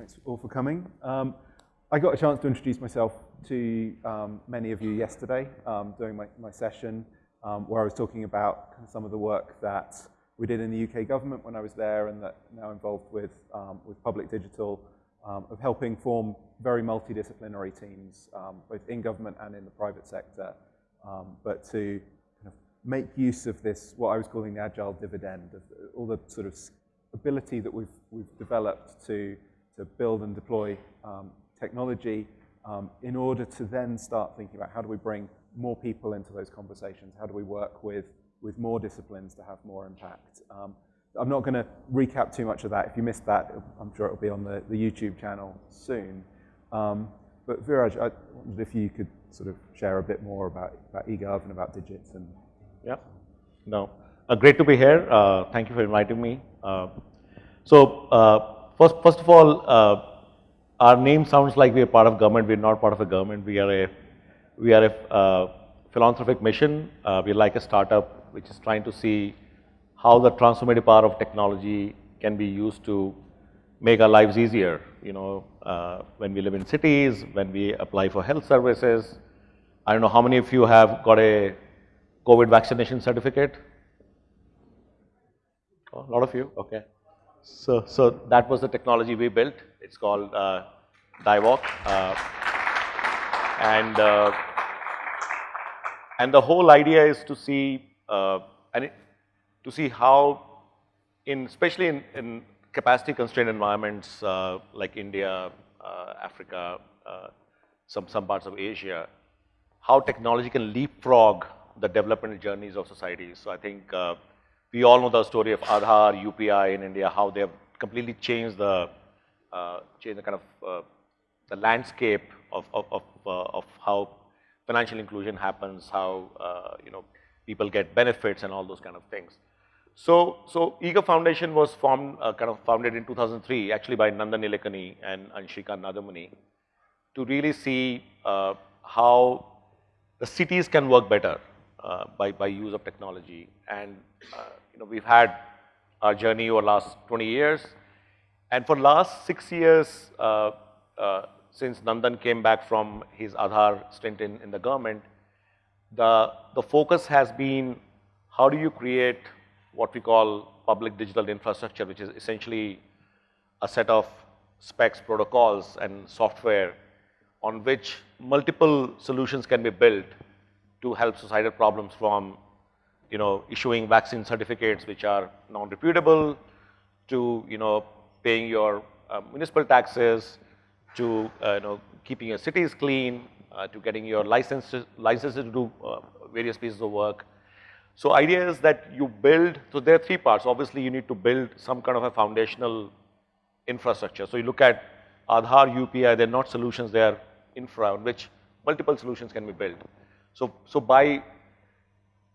Thanks all for coming. Um, I got a chance to introduce myself to um, many of you yesterday um, during my, my session um, where I was talking about some of the work that we did in the UK government when I was there and that now involved with, um, with public digital um, of helping form very multidisciplinary teams, both in government and in the private sector, but to kind of make use of this, what I was calling the agile dividend, of all the sort of ability that we've, we've developed to, to build and deploy um, technology um, in order to then start thinking about how do we bring more people into those conversations? How do we work with, with more disciplines to have more impact? Um, I'm not going to recap too much of that. If you missed that, I'm sure it'll be on the, the YouTube channel soon. Um, but Viraj, I wondered if you could sort of share a bit more about, about eGov and about Digit. And yeah, no, uh, great to be here. Uh, thank you for inviting me. Uh, so uh, first, first of all, uh, our name sounds like we are part of government. We're not part of a government. We are a we are a uh, philanthropic mission. we're like a startup which is trying to see how the transformative power of technology can be used to make our lives easier. You know, when we live in cities, when we apply for health services. I don't know how many of you have got a COVID vaccination certificate. Oh, a lot of you, okay. So, so that was the technology we built. It's called uh. Uh, and, uh, and the whole idea is to see, uh, and it, to see how, in, especially in, in capacity constrained environments uh, like India, uh, Africa, some, some parts of Asia, how technology can leapfrog the development journeys of societies. So I think we all know the story of Aadhaar, UPI in India, how they have completely changed the, uh, changed the kind of, uh, the landscape of, of, of, uh, of, how financial inclusion happens, how, you know, people get benefits and all those kind of things. So, so Foundation was formed, kind of founded in 2003, actually by Nandan Nilekani and, and Nadhamuni, to really see how the cities can work better uh, by, by use of technology. And, uh, you know, we've had our journey over last 20 years. And for last six years, uh, uh, since Nandan came back from his Aadhaar stint in, in the government, the, the focus has been how do you create what we call public digital infrastructure, which is essentially a set of specs, protocols, and software on which multiple solutions can be built to help societal problems from, you know, issuing vaccine certificates which are non-reputable to, you know, paying your uh, municipal taxes to, uh, you know, keeping your cities clean, uh, to getting your licenses, licenses to do uh, various pieces of work. So idea is that you build, so there are three parts. Obviously, you need to build some kind of a foundational infrastructure. So you look at Aadhaar, UPI, they're not solutions, they're infra on which multiple solutions can be built. So, so by,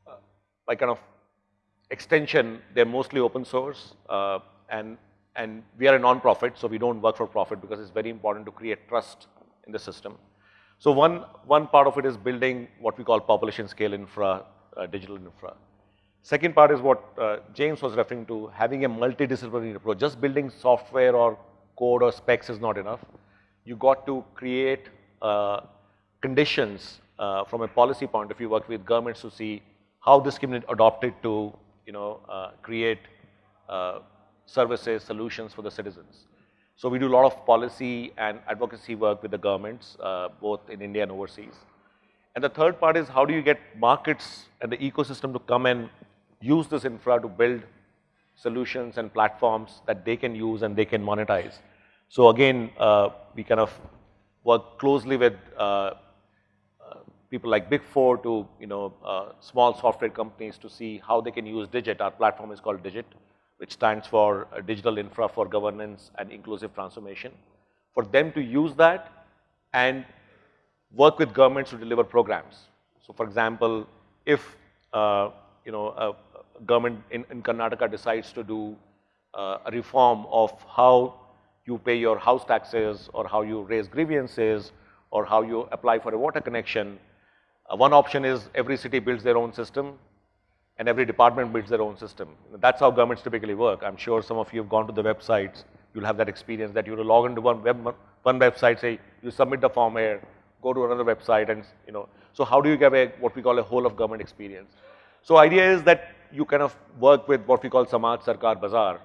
uh, by kind of extension, they're mostly open source uh, and, and we are a non-profit, so we don't work for profit because it's very important to create trust in the system. So one, one part of it is building what we call population scale infra, uh, digital infra. Second part is what uh, James was referring to, having a multidisciplinary approach. Just building software or code or specs is not enough. You got to create uh, conditions uh, from a policy point of view, work with governments to see how this can be adopted to, you know, uh, create uh, services, solutions for the citizens. So we do a lot of policy and advocacy work with the governments, uh, both in India and overseas. And the third part is how do you get markets and the ecosystem to come and use this infra to build solutions and platforms that they can use and they can monetize. So again, uh, we kind of work closely with uh, people like Big Four to you know uh, small software companies to see how they can use Digit. Our platform is called Digit, which stands for uh, Digital Infra for Governance and Inclusive Transformation. For them to use that and work with governments to deliver programs. So, for example, if uh, you know a government in, in Karnataka decides to do uh, a reform of how you pay your house taxes or how you raise grievances or how you apply for a water connection, uh, one option is every city builds their own system and every department builds their own system. That's how governments typically work. I'm sure some of you have gone to the websites you'll have that experience that you log into one web, one website, say you submit the form here, go to another website and, you know, so how do you get a, what we call a whole of government experience? So idea is that you kind of work with what we call Samaj Sarkar Bazaar,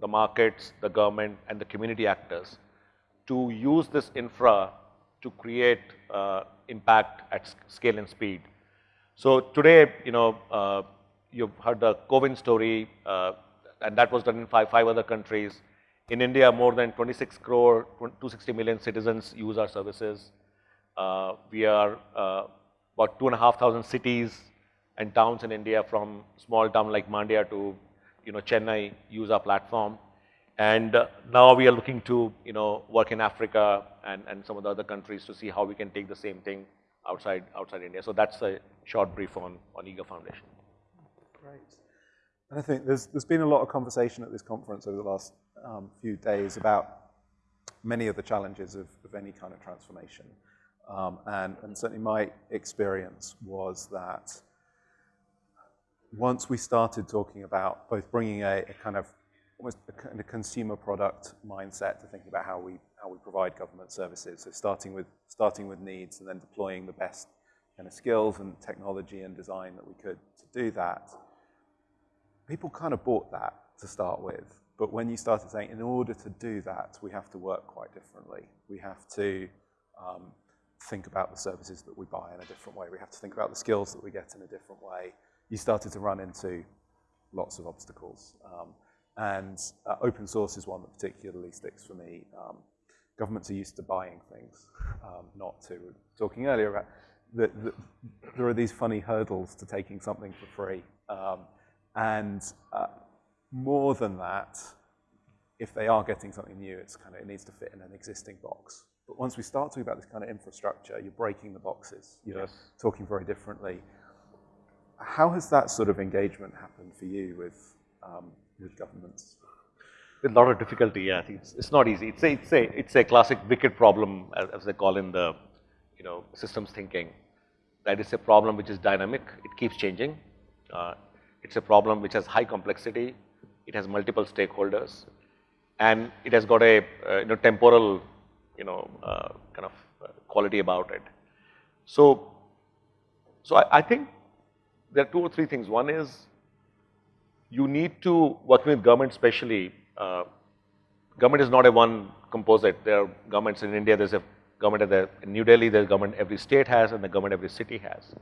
the markets, the government and the community actors to use this infra to create uh, impact at scale and speed. So today, you know, uh, you've heard the COVID story, uh, and that was done in five, five other countries. In India, more than 26 crore, 260 million citizens use our services. Uh, we are uh, about two and a half thousand cities and towns in India from small town like Mandya to, you know, Chennai use our platform. And uh, now we are looking to, you know, work in Africa and, and some of the other countries to see how we can take the same thing outside, outside India. So that's a short brief on, on eGov Foundation. Great. And I think there's, there's been a lot of conversation at this conference over the last um, few days about many of the challenges of, of any kind of transformation. Um, and, and certainly my experience was that once we started talking about both bringing a, a kind of almost a kind of consumer product mindset to thinking about how we how we provide government services. So starting with starting with needs and then deploying the best kind of skills and technology and design that we could to do that. People kind of bought that to start with, but when you started saying in order to do that, we have to work quite differently. We have to um, think about the services that we buy in a different way. We have to think about the skills that we get in a different way. You started to run into lots of obstacles. Um, and uh, open source is one that particularly sticks for me. Um, governments are used to buying things, um, not to. Talking earlier about that the, there are these funny hurdles to taking something for free. Um, and uh, more than that, if they are getting something new, it's kind of, it needs to fit in an existing box. But once we start talking about this kind of infrastructure, you're breaking the boxes, you're yes. talking very differently. How has that sort of engagement happened for you with, um, with governments? With a lot of difficulty, yeah. It's, it's not easy. It's a, it's a, it's a classic wicked problem, as, as they call in the, you know, systems thinking. That is a problem which is dynamic. It keeps changing. Uh, it's a problem which has high complexity. It has multiple stakeholders, and it has got a uh, you know temporal you know, uh, kind of uh, quality about it. So, so I, I, think there are two or three things. One is you need to, working with government especially, uh, government is not a one composite. There are governments in India, there's a government the, in New Delhi, there's government every state has and the government every city has.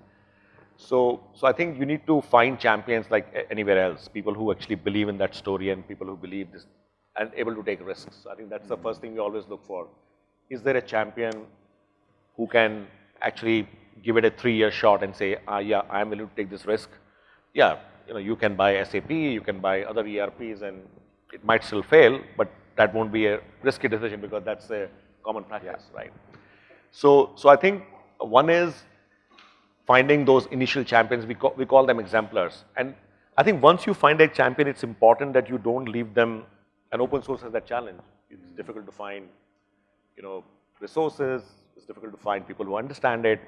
So, so I think you need to find champions like anywhere else, people who actually believe in that story and people who believe this and able to take risks. I think that's the first thing we always look for is there a champion who can actually give it a three-year shot and say, ah, yeah, I'm willing to take this risk? Yeah, you know, you can buy SAP, you can buy other ERPs, and it might still fail, but that won't be a risky decision because that's a common practice, yeah. right? So, so I think one is finding those initial champions, we call, we call them exemplars. And I think once you find a champion, it's important that you don't leave them, and open source has that challenge. It's mm-hmm. difficult to find you know, resources, it's difficult to find people who understand it.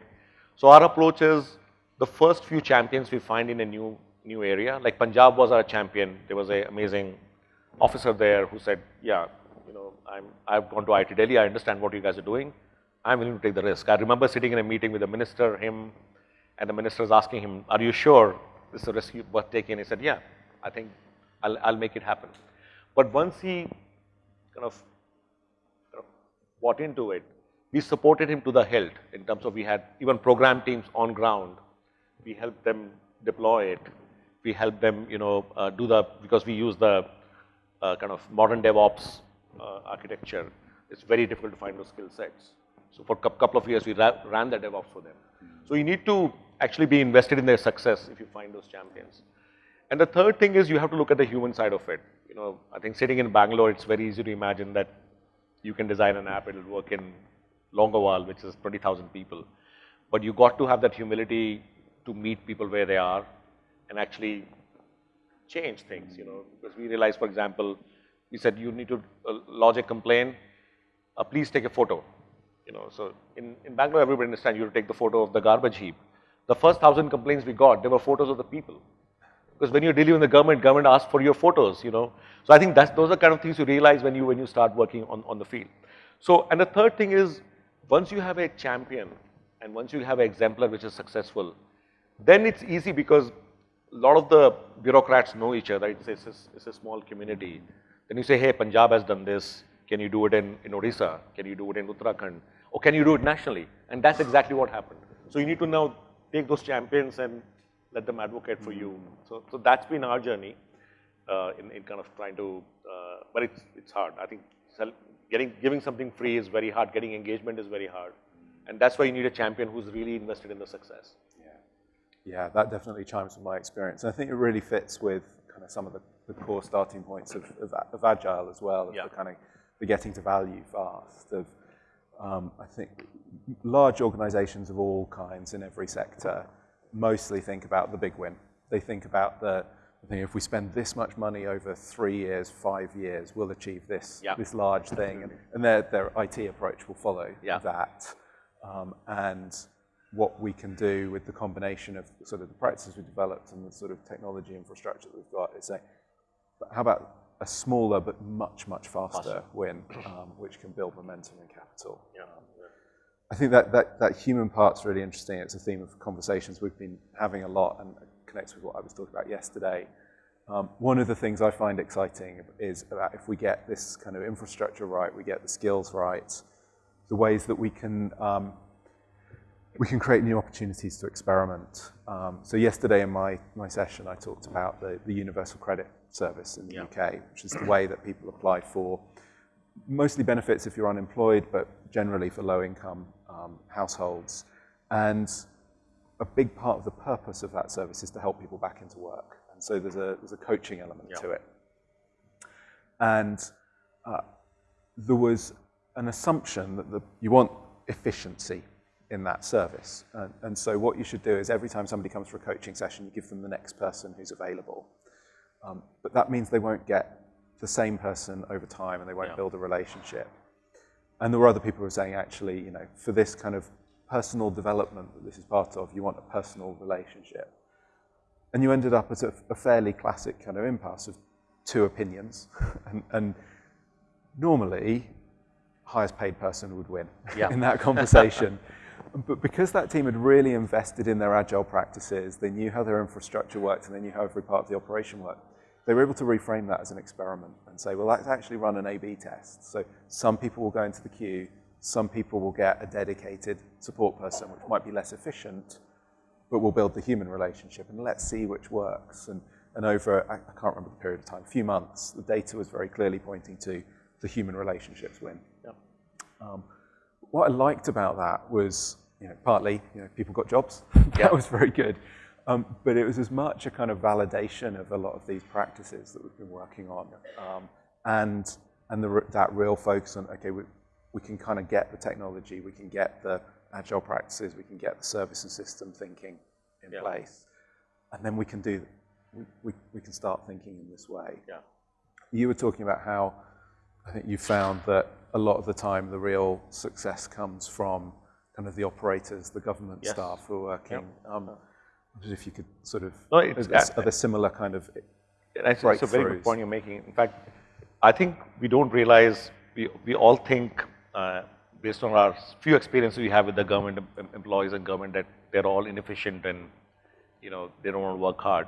So our approach is the first few champions we find in a new, new area, like Punjab was our champion. There was an amazing officer there who said, yeah, you know, I'm, I've gone to IIT Delhi, I understand what you guys are doing. I'm willing to take the risk. I remember sitting in a meeting with the minister, him, and the minister was asking him, are you sure this is a risk worth taking? He said, yeah, I think I'll, I'll make it happen. But once he kind of bought into it. We supported him to the hilt in terms of we had even program teams on ground. We helped them deploy it. We help them, you know, uh, do the, because we use the uh, kind of modern DevOps uh, architecture. It's very difficult to find those skill sets. So for a couple of years, we ra ran the DevOps for them. So you need to actually be invested in their success if you find those champions. And the third thing is you have to look at the human side of it. You know, I think sitting in Bangalore, it's very easy to imagine that you can design an app, it'll work in Longowal, which is 20,000 people. But you got to have that humility to meet people where they are and actually change things, you know, because we realized, for example, we said you need to uh, lodge a complaint, uh, please take a photo, you know. So in, in Bangalore, everybody understands you to take the photo of the garbage heap. The first thousand complaints we got, there were photos of the people Because when you're dealing with the government, government asks for your photos, you know. So I think that's, those are kind of things you realize when you, when you start working on, on the field. So, and the third thing is, once you have a champion and once you have an exemplar which is successful, then it's easy because lot of the bureaucrats know each other. It's, it's, it's a small community. Then you say, hey, Punjab has done this. Can you do it in, in Odisha? Can you do it in Uttarakhand? Or can you do it nationally? And that's exactly what happened. So you need to now take those champions and let them advocate for you. So, so that's been our journey uh, in, in kind of trying to, uh, but it's, it's hard. I think getting, giving something free is very hard. Getting engagement is very hard. And that's why you need a champion who's really invested in the success. Yeah, that definitely chimes with my experience. And I think it really fits with kind of some of the, the core starting points of, of, of Agile as well, of yeah. the kind of the getting to value fast, of um, I think large organizations of all kinds in every sector mostly think about the big win. They think about the, thing, if we spend this much money over three years, five years, we'll achieve this, yeah. this large thing. And, and their, their IT approach will follow yeah. that. Um, and what we can do with the combination of sort of the practices we developed and the sort of technology infrastructure that we've got is say, how about a smaller but much, much faster win, um, which can build momentum and capital. Yeah. I think that, that, that human part's really interesting. It's a theme of conversations we've been having a lot and connects with what I was talking about yesterday. Um, one of the things I find exciting is about if we get this kind of infrastructure right, we get the skills right, the ways that we can um, we can create new opportunities to experiment. Um, so yesterday in my, my session, I talked about the, the universal credit service in the yeah. UK, which is the way that people apply for mostly benefits if you're unemployed, but generally for low income um, households. And a big part of the purpose of that service is to help people back into work. And so there's a, there's a coaching element yeah. to it. And uh, there was an assumption that the, you want efficiency in that service. And, and, so what you should do is every time somebody comes for a coaching session, you give them the next person who's available. Um, but that means they won't get the same person over time and they won't yeah. build a relationship. And there were other people who were saying, actually, you know, for this kind of personal development that this is part of, you want a personal relationship. And you ended up at a, a fairly classic kind of impasse of two opinions. and, and normally, highest paid person would win yeah. in that conversation. But because that team had really invested in their agile practices, they knew how their infrastructure worked and they knew how every part of the operation worked, they were able to reframe that as an experiment and say, well, let's actually run an A-B test. So some people will go into the queue, some people will get a dedicated support person, which might be less efficient, but we'll build the human relationship, and let's see which works. And, and over, I, I can't remember the period of time, a few months, the data was very clearly pointing to the human relationships win. Yep. Um, what I liked about that was you know, partly, you know, people got jobs. that was very good. Um, but it was as much a kind of validation of a lot of these practices that we've been working on. Um, and and the, that real focus on, okay, we, we can kind of get the technology, we can get the agile practices, we can get the service and system thinking in yeah. place. And then we can do, we, we, we can start thinking in this way. Yeah. You were talking about how I think you found that a lot of the time the real success comes from kind of the operators, the government yes. staff who are working. Yep. Um, if you could sort of, no, it's, are, there similar kind of It's a very good point you're making. In fact, I think we don't realize, we, we all think, uh, based on our few experiences we have with the government employees and government, that they're all inefficient and, you know, they don't want to work hard.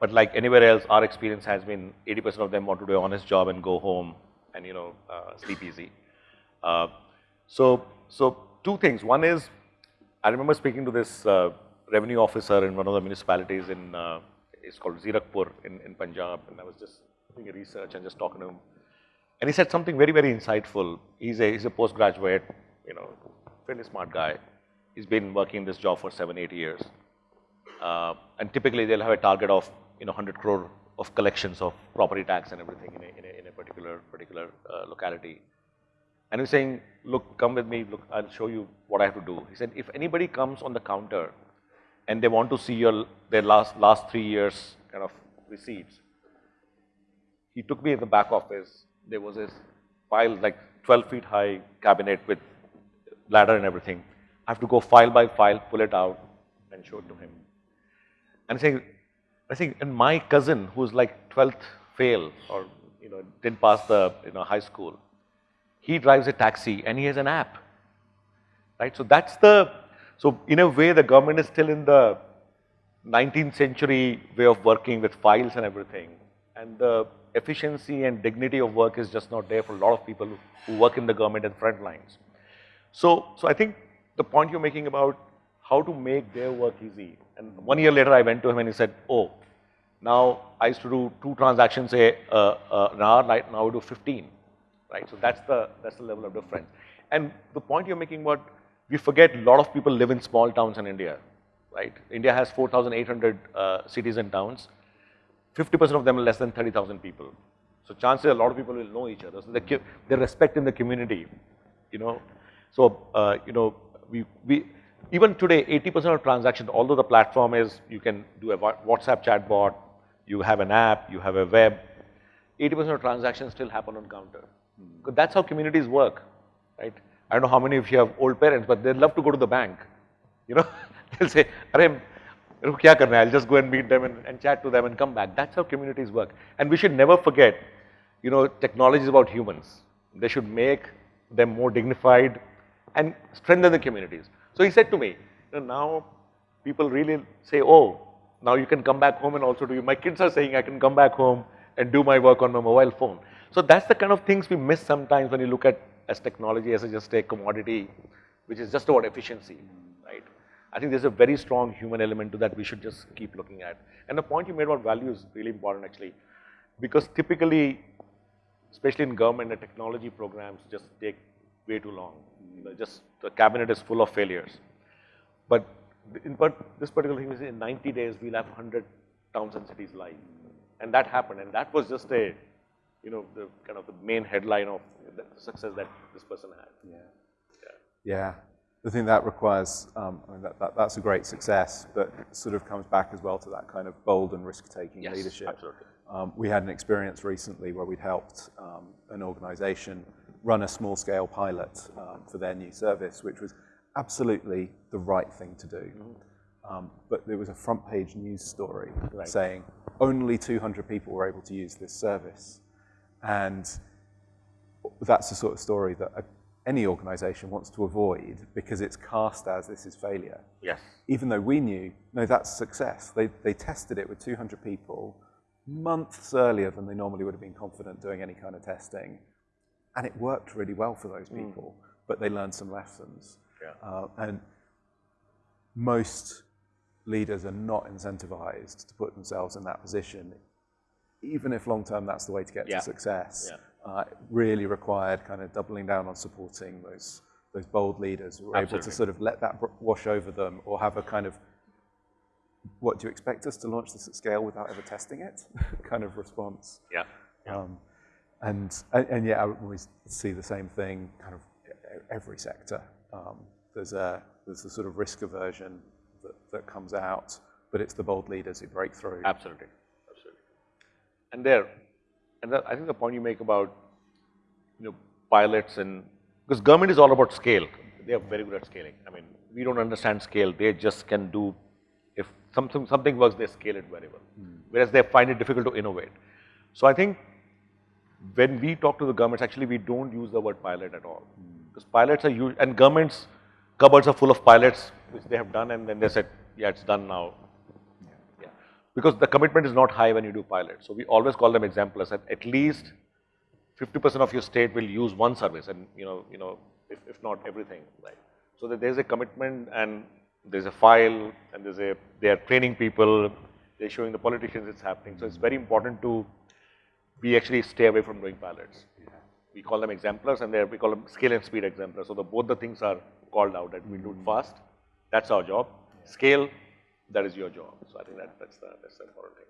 But like anywhere else, our experience has been 80% of them want to do an honest job and go home and, you know, uh, sleep easy. Uh, so, so two things. One is, I remember speaking to this uh, revenue officer in one of the municipalities in, uh, it's called Zirakpur in, in Punjab, and I was just doing a research and just talking to him. And he said something very, very insightful. He's a, he's a postgraduate, you know, fairly smart guy. He's been working in this job for seven, eight years. Uh, and typically they'll have a target of, you know, 100 crore of collections of property tax and everything in a, in a, in a particular, particular uh, locality. And he's saying, look, come with me, look, I'll show you what I have to do. He said, if anybody comes on the counter and they want to see your, their last, last three years kind of receipts, he took me in the back office. There was this file, like 12 feet high cabinet with ladder and everything. I have to go file by file, pull it out and show it to him. And saying, I think, and my cousin, who's like 12th fail or you know didn't pass the you know high school, he drives a taxi and he has an app, right? So that's the so in a way the government is still in the 19th century way of working with files and everything, and the efficiency and dignity of work is just not there for a lot of people who work in the government and front lines. So, so I think the point you're making about how to make their work easy. And one year later, I went to him and he said, "Oh, now I used to do two transactions a uh, uh, an hour. Right now I do 15, right? So that's the that's the level of difference. And the point you're making about we forget a lot of people live in small towns in India, right? India has 4,800 uh, cities and towns. 50% of them are less than 30,000 people. So chances a lot of people will know each other. So they, they respect in the community, you know. So, uh, you know, we, we, even today, 80% of transactions, although the platform is, you can do a WhatsApp chatbot, you have an app, you have a web, 80% of transactions still happen on counter. Hmm. Because that's how communities work, right? I don't know how many of you have old parents, but they love to go to the bank. You know, they'll say, Arey, kya karna I'll just go and meet them and, and chat to them and come back. That's how communities work. And we should never forget, you know, technology is about humans. They should make them more dignified and strengthen the communities. So he said to me, you know, now people really say, oh, now you can come back home and also do. My kids are saying I can come back home and do my work on my mobile phone. So that's the kind of things we miss sometimes when you look at as technology as just a commodity, which is just about efficiency, right? I think there's a very strong human element to that we should just keep looking at. And the point you made about value is really important actually, because typically, especially in government, the technology programs just take way too long. You know, just the cabinet is full of failures. But in part, this particular thing is in 90 days, we'll have 100 towns and cities live. And that happened. And that was just a, you know, the kind of the main headline of the success that this person had. Yeah. Yeah. yeah. I think that requires, um, I mean, that, that, that's a great success, but sort of comes back as well to that kind of bold and risk-taking yes, leadership. Absolutely. Um, we had an experience recently where we'd helped um, an organization run a small-scale pilot um, for their new service, which was absolutely the right thing to do. Mm-hmm. Um, but there was a front-page news story right. saying only 200 people were able to use this service. And that's the sort of story that a, any organization wants to avoid because it's cast as this is failure. Yes. Even though we knew, no, that's success. They, they tested it with 200 people months earlier than they normally would have been confident doing any kind of testing. And it worked really well for those mm. people, mm. but they learned some lessons. Yeah. Uh, and most leaders are not incentivized to put themselves in that position, even if long term that's the way to get yeah. to success. Yeah. Uh, really required kind of doubling down on supporting those those bold leaders who are Absolutely. able to sort of let that wash over them or have a kind of what do you expect us to launch this at scale without ever testing it kind of response. Yeah. yeah. Um, and, and, and yeah, I always see the same thing kind of every sector. Um, there's a there's a sort of risk aversion that, that comes out, but it's the bold leaders who break through. Absolutely, absolutely. And there, and I think the point you make about you know pilots and because government is all about scale. They are very good at scaling. I mean, we don't understand scale. They just can do if something something works, they scale it very well. Mm. Whereas they find it difficult to innovate. So I think when we talk to the governments, actually we don't use the word pilot at all. Mm. Because pilots are used, and governments cupboards are full of pilots, which they have done, and then they said, yeah, it's done now. Yeah. Because the commitment is not high when you do pilots. So we always call them exemplars, and at least 50% of your state will use one service, and you know, you know, if, if not everything, right? So that there's a commitment, and there's a file, and there's a, they are training people, they're showing the politicians it's happening. So it's very important to we actually stay away from doing pilots. We call them exemplars and we call them scale and speed exemplars. So the, both the things are called out that we do it fast. That's our job. Scale, that is your job. So I think that, that's, the, that's the important thing.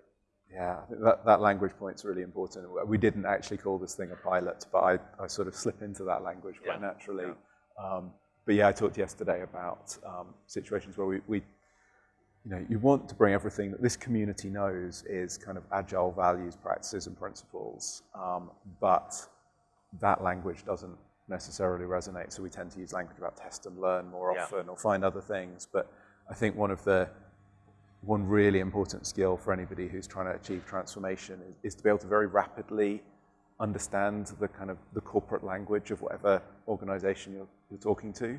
Yeah, that, that language point's really important. We didn't actually call this thing a pilot, but I, I sort of slip into that language quite yeah. naturally. Yeah. Um, but yeah, I talked yesterday about um, situations where we, we you know, you want to bring everything that this community knows is kind of agile values, practices, and principles, um, but that language doesn't necessarily resonate. So we tend to use language about test and learn more yeah. often or find other things. But I think one of the one really important skill for anybody who's trying to achieve transformation is, is to be able to very rapidly understand the kind of the corporate language of whatever organization you're, you're talking to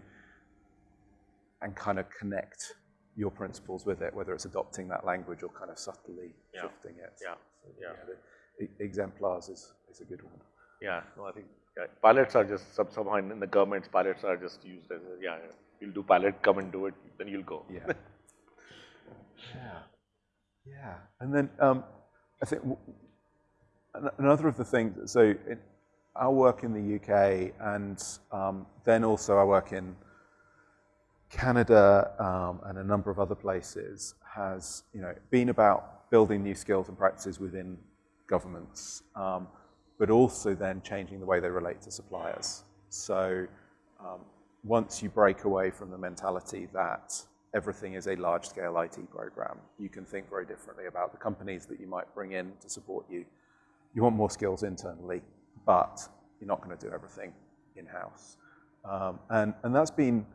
and kind of connect your principles with it, whether it's adopting that language or kind of subtly Yeah. shifting it. Yeah. So, Yeah. the e- exemplars is, is a good one. Yeah, no, I think yeah, pilots are just some, somehow in, the governments, pilots are just used as a, yeah, you'll do pilot, come and do it, then you'll go. Yeah. yeah. Yeah. And then um, I think w- another of the things, so in our work in the UK and um, then also I work in Canada um, and a number of other places has, you know, been about building new skills and practices within governments, um, but also then changing the way they relate to suppliers. So um, once you break away from the mentality that everything is a large-scale IT program, you can think very differently about the companies that you might bring in to support you. You want more skills internally, but you're not going to do everything in-house. Um, and, and that's been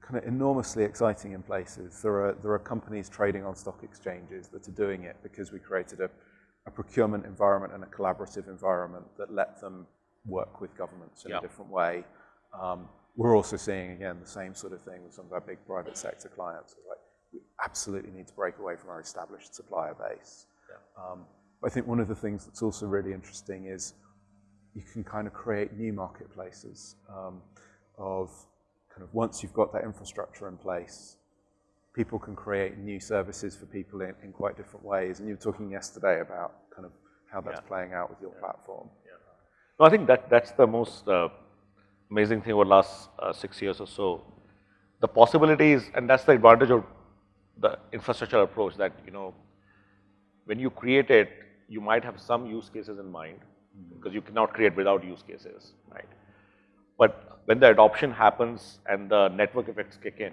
kind of enormously exciting in places. There are, there are companies trading on stock exchanges that are doing it because we created a, a procurement environment and a collaborative environment that let them work with governments in Yeah. a different way. Um, we're also seeing, again, the same sort of thing with some of our big private sector clients. Like, we absolutely need to break away from our established supplier base. Um, I think one of the things that's also really interesting is you can kind of create new marketplaces um, of kind of once you've got that infrastructure in place, people can create new services for people in, in quite different ways. And you were talking yesterday about kind of how that's Yeah. playing out with your platform. No, I think that that's the most uh, amazing thing over the last uh, six years or so. The possibilities, and that's the advantage of the infrastructure approach. That you know, when you create it, you might have some use cases in mind because you cannot create without use cases, right? But when the adoption happens and the network effects kick in,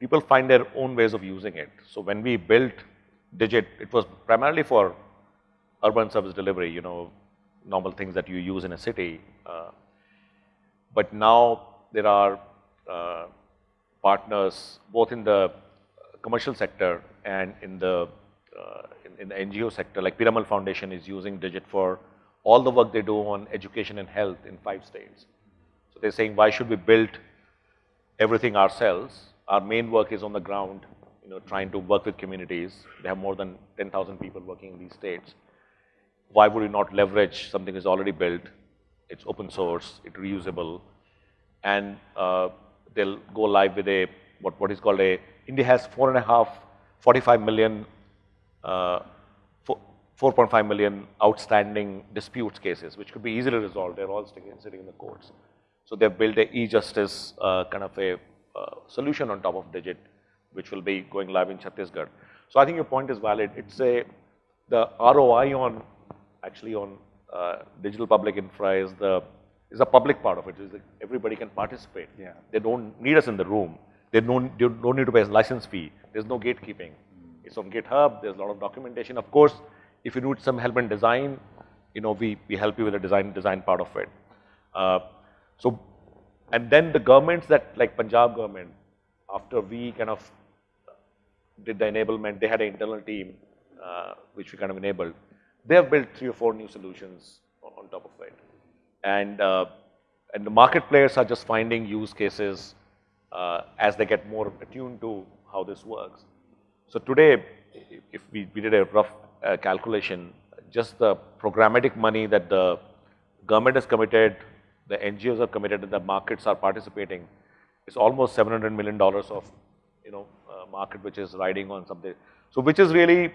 people find their own ways of using it. So when we built Digit, it was primarily for urban service delivery, you know, normal things that you use in a city. Uh, but now there are uh, partners both in the commercial sector and in the uh, in, in the NGO sector. Like Piramal Foundation is using Digit for all the work they do on education and health in five states. So they're saying, why should we build everything ourselves? Our main work is on the ground, you know, trying to work with communities. They have more than 10,000 people working in these states why would you not leverage something that's already built? It's open source, it's reusable, and uh, they'll go live with a what what is called a India has four and a half, 45 million, uh, 4.5 million outstanding disputes cases, which could be easily resolved. They're all sitting, in the courts. So they've built a e-justice uh, kind of a solution on top of Digit, which will be going live in Chhattisgarh. So I think your point is valid. It's a the ROI on actually on uh, digital public infra is the is a public part of it. Is that everybody can participate. Yeah. They don't need us in the room. They don't, they don't need to pay a license fee. There's no gatekeeping. It's on GitHub. There's a lot of documentation. Of course, if you need some help in design, you know, we, we help you with the design design part of it. Uh, so, and then the governments that like Punjab government, after we kind of did the enablement, they had an internal team uh, which we kind of enabled. They have built three or four new solutions on, top of it, and uh, and the market players are just finding use cases uh, as they get more attuned to how this works. So today, if- if we, we did a rough uh, calculation, just the programmatic money that the government has committed, the NGOs are committed, and the markets are participating, It's almost 700 million dollars of, you know, uh, market which is riding on something. So which is really,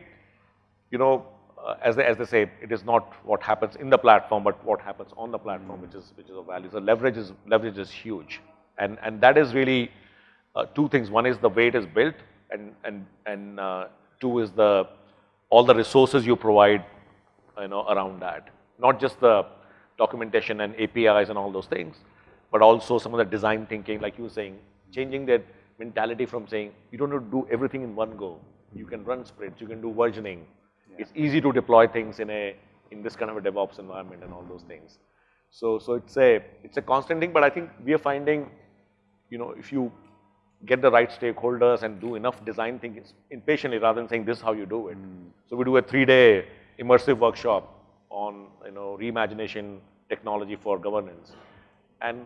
you know, uh, as they as they say, it is not what happens in the platform, but what happens on the platform, which is which is of value. So leverage is leverage is huge, and and that is really uh, two things. One is the way it is built, and and and uh, two is the all the resources you provide, you know, around that. Not just the documentation and APIs and all those things, but also some of the design thinking, like you were saying, changing that mentality from saying you don't have to do everything in one go. You can run sprints, you can do versioning. It's easy to deploy things in a in this kind of a DevOps environment and all those things. So so it's a it's a constant thing, but I think we are finding, you know, if you get the right stakeholders and do enough design thinking impatiently rather than saying this is how you do it. Hmm. So we do a three-day immersive workshop on you know reimagination technology for governance, and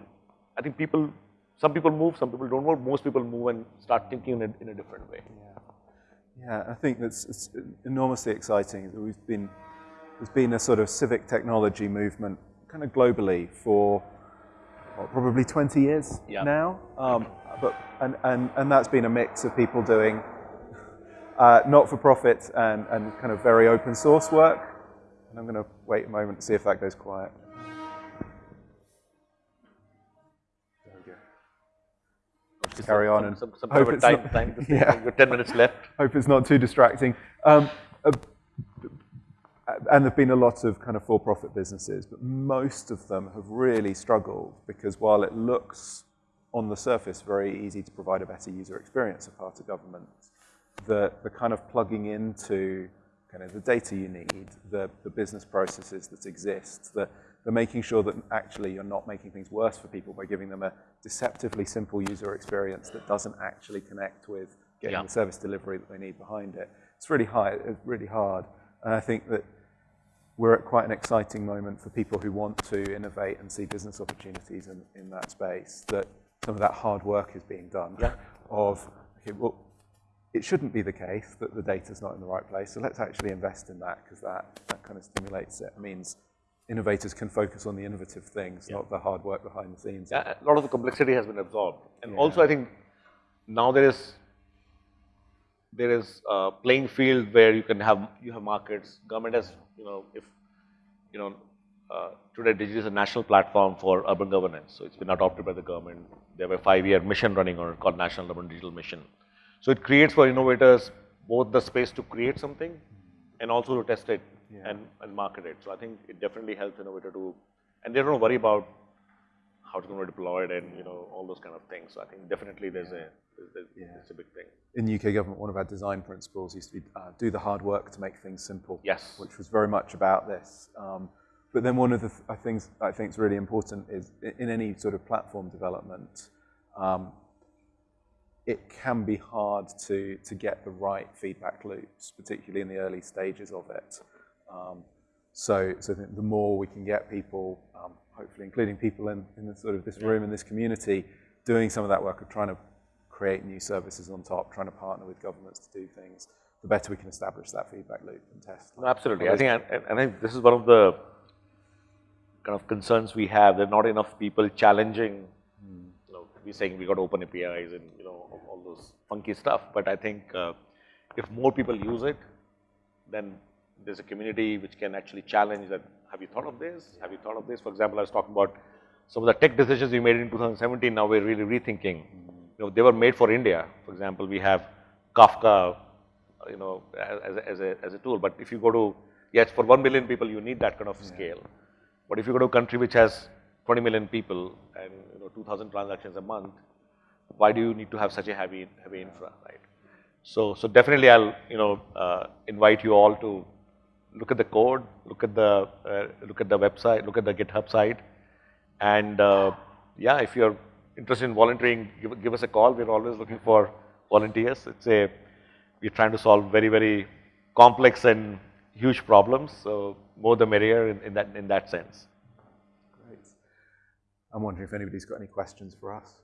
I think people, some people move, some people don't move. Most people move and start thinking in a, in a different way. Yeah, yeah. I think that's it's enormously exciting. We've been there's been a sort of civic technology movement kind of globally for well, probably 20 years Yeah. now. Um, but and, and and that's been a mix of people doing uh, not-for-profit and and kind of very open source work. And I'm going to wait a moment to see if that goes quiet. There we go. Just carry on and some, some hope kind of a it's time, not- time. Yeah. You've got 10 minutes left. hope it's not too distracting. Um, uh, and there've been a lot of kind of for-profit businesses, but most of them have really struggled because while it looks on the surface very easy to provide a better user experience of part of government, the, the kind of plugging into the data you need, the, the business processes that exist, the, the making sure that actually you're not making things worse for people by giving them a deceptively simple user experience that doesn't actually connect with getting Yeah. the service delivery that they need behind it. It's really high, it's really hard. And I think that we're at quite an exciting moment for people who want to innovate and see business opportunities in, in that space, that some of that hard work is being done Yeah. of, okay, well, it shouldn't be the case that the data's not in the right place, so let's actually invest in that because that, that kind of stimulates it. It means innovators can focus on the innovative things, not the hard work behind the scenes. Yeah, a lot of the complexity has been absorbed. And Yeah. also I think now there is, there is a playing field where you can have, you have markets, government has, you know, if, you know, uh, today Digit is a national platform for urban governance. So it's been adopted by the government. They have a five-year mission running on it called National Urban Digital Mission. So it creates for innovators both the space to create something and also to test it Yeah. and, and market it. So I think it definitely helps innovator to, and they don't worry about how it's going to be deployed and you know all those kind of things. So I think definitely there's a there's, there's, Yeah. it's a big thing. in UK government, one of our design principles used to be uh, do the hard work to make things simple. Yes. Which was very much about this. Um, but then one of the th- things I think is really important is in any sort of platform development, um, it can be hard to, to get the right feedback loops, particularly in the early stages of it. Um, so, so I think the more we can get people, um, hopefully including people in, in the sort of this room, in this community, doing some of that work of trying to create new services on top, trying to partner with governments to do things, the better we can establish that feedback loop and test. No, absolutely. I think, and, and I think this is one of the kind of concerns we have. There are not enough people challenging. We're saying we got open APIs and you know all, those funky stuff. But I think uh, if more people use it, then there's a community which can actually challenge that. Have you thought of this? Have you thought of this? For example, I was talking about some of the tech decisions we made in 2017. Now we're really rethinking. You know, they were made for India. For example, we have Kafka, you know, as, a- as, a, as a tool. But if you go to, yes, for 1 million people, you need that kind of scale. But if you go to a country which has 20 million people and, 2,000 transactions a month, why do you need to have such a heavy, heavy infra, right? So, so definitely I'll, you know, uh, invite you all to look at the code, look at the, uh, look at the website, look at the GitHub site. And, uh, yeah, if you're interested in volunteering, give, give us a call. We're always looking for volunteers. It's a, we're trying to solve very, very complex and huge problems. So more the merrier in, in that, in that sense. Great. I'm wondering if anybody's got any questions for us.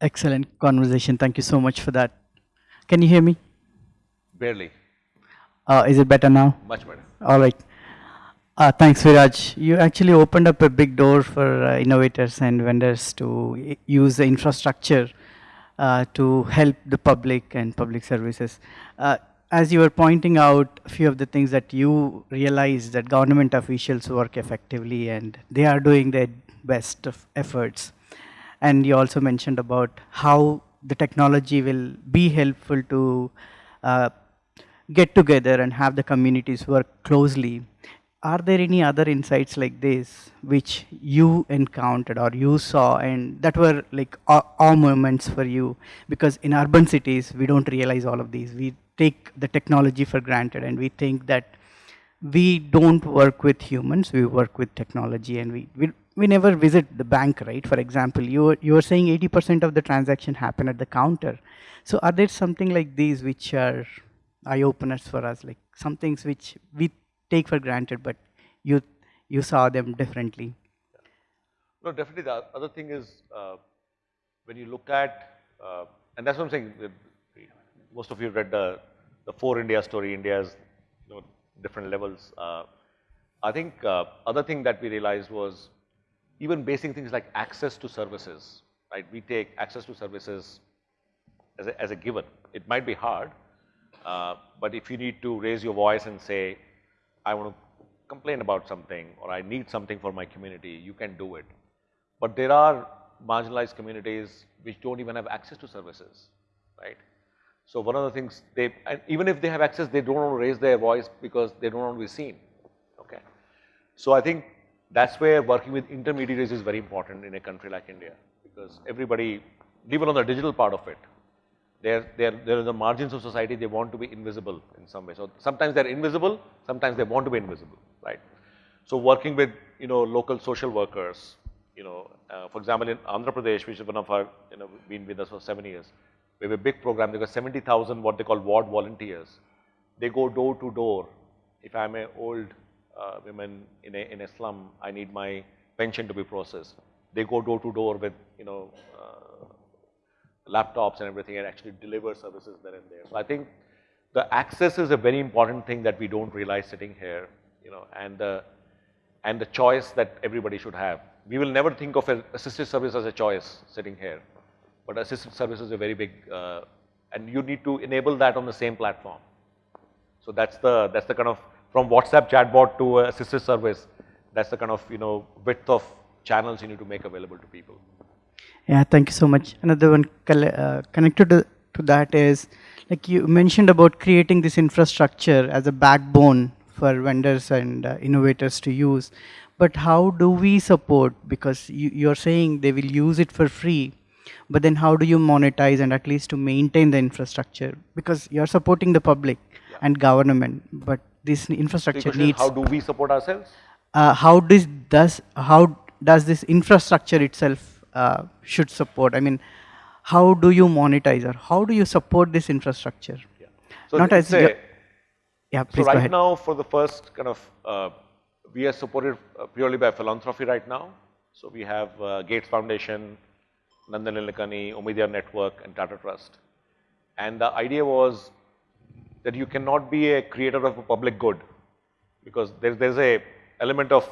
Excellent conversation. Thank you so much for that. Can you hear me? Barely, Uh, is it better now? much better. All right. Uh, thanks, Viraj. You actually opened up a big door for uh, innovators and vendors to use the infrastructure uh, to help the public and public services. Uh, as you were pointing out, a few of the things that you realize that government officials work effectively and they are doing their best of efforts. And you also mentioned about how the technology will be helpful to uh, get together and have the communities work closely. Are there any other insights like this which you encountered or you saw and that were like awe, moments for you? Because in urban cities, we don't realize all of these. We take the technology for granted and we think that we don't work with humans, we work with technology and we, we, we never visit the bank, right? For example, you you were saying 80% of the transaction happen at the counter. So are there something like these which are eye openers for us, like some things which we take for granted, but you, you saw them differently? No, definitely the other thing is uh, when you look at, uh, and that's what I'm saying, most of you read the, the four India story, India's you know, different levels. Uh, I think uh, other thing that we realized was even basic things like access to services, right? We take access to services as a, as a given. It might be hard, uh, but if you need to raise your voice and say, I want to complain about something or I need something for my community, you can do it. But there are marginalized communities which don't even have access to services, right? So one of the things they, and even if they have access, they don't want to raise their voice because they don't want to be seen, okay? So I think that's where working with intermediaries is very important in a country like India because everybody, even on the digital part of it, they're, they're, they're in the margins of society, they want to be invisible in some way. So sometimes they're invisible, sometimes they want to be invisible, right? So working with, you know, local social workers, you know, uh, for example, in Andhra Pradesh, which is one of our, you know, been with us for seven years, we have a big program, there got 70,000 what they call ward volunteers. They go door to door. If I'm an old uh, woman in a, in a slum, I need my pension to be processed. They go door to door with, you know, uh, laptops and everything and actually deliver services there and there. So I think the access is a very important thing that we don't realize sitting here, you know, and the, and the choice that everybody should have. We will never think of assisted service as a choice sitting here, but assisted service is a very big, uh, and you need to enable that on the same platform. So that's the, that's the kind of, from WhatsApp chatbot to assisted service, that's the kind of, you know, width of channels you need to make available to people. Yeah, thank you so much. Another one uh, connected to, to that is, like you mentioned about creating this infrastructure as a backbone for vendors and uh, innovators to use. But how do we support? Because you, you're saying they will use it for free, but then how do you monetize and at least to maintain the infrastructure? Because you're supporting the public yeah. and government, but this infrastructure needs. How do we support ourselves? Uh, how does, does how does this infrastructure itself uh, should support? I mean, how do you monetize or how do you support this infrastructure? Yeah. So Not as a, yeah, please so right now for the first kind of, uh, we are supported uh, purely by philanthropy right now. So we have uh, Gates Foundation, Nandan Nilekani, Omidyar Network and Tata Trust. And the idea was that you cannot be a creator of a public good because there's, there's a element of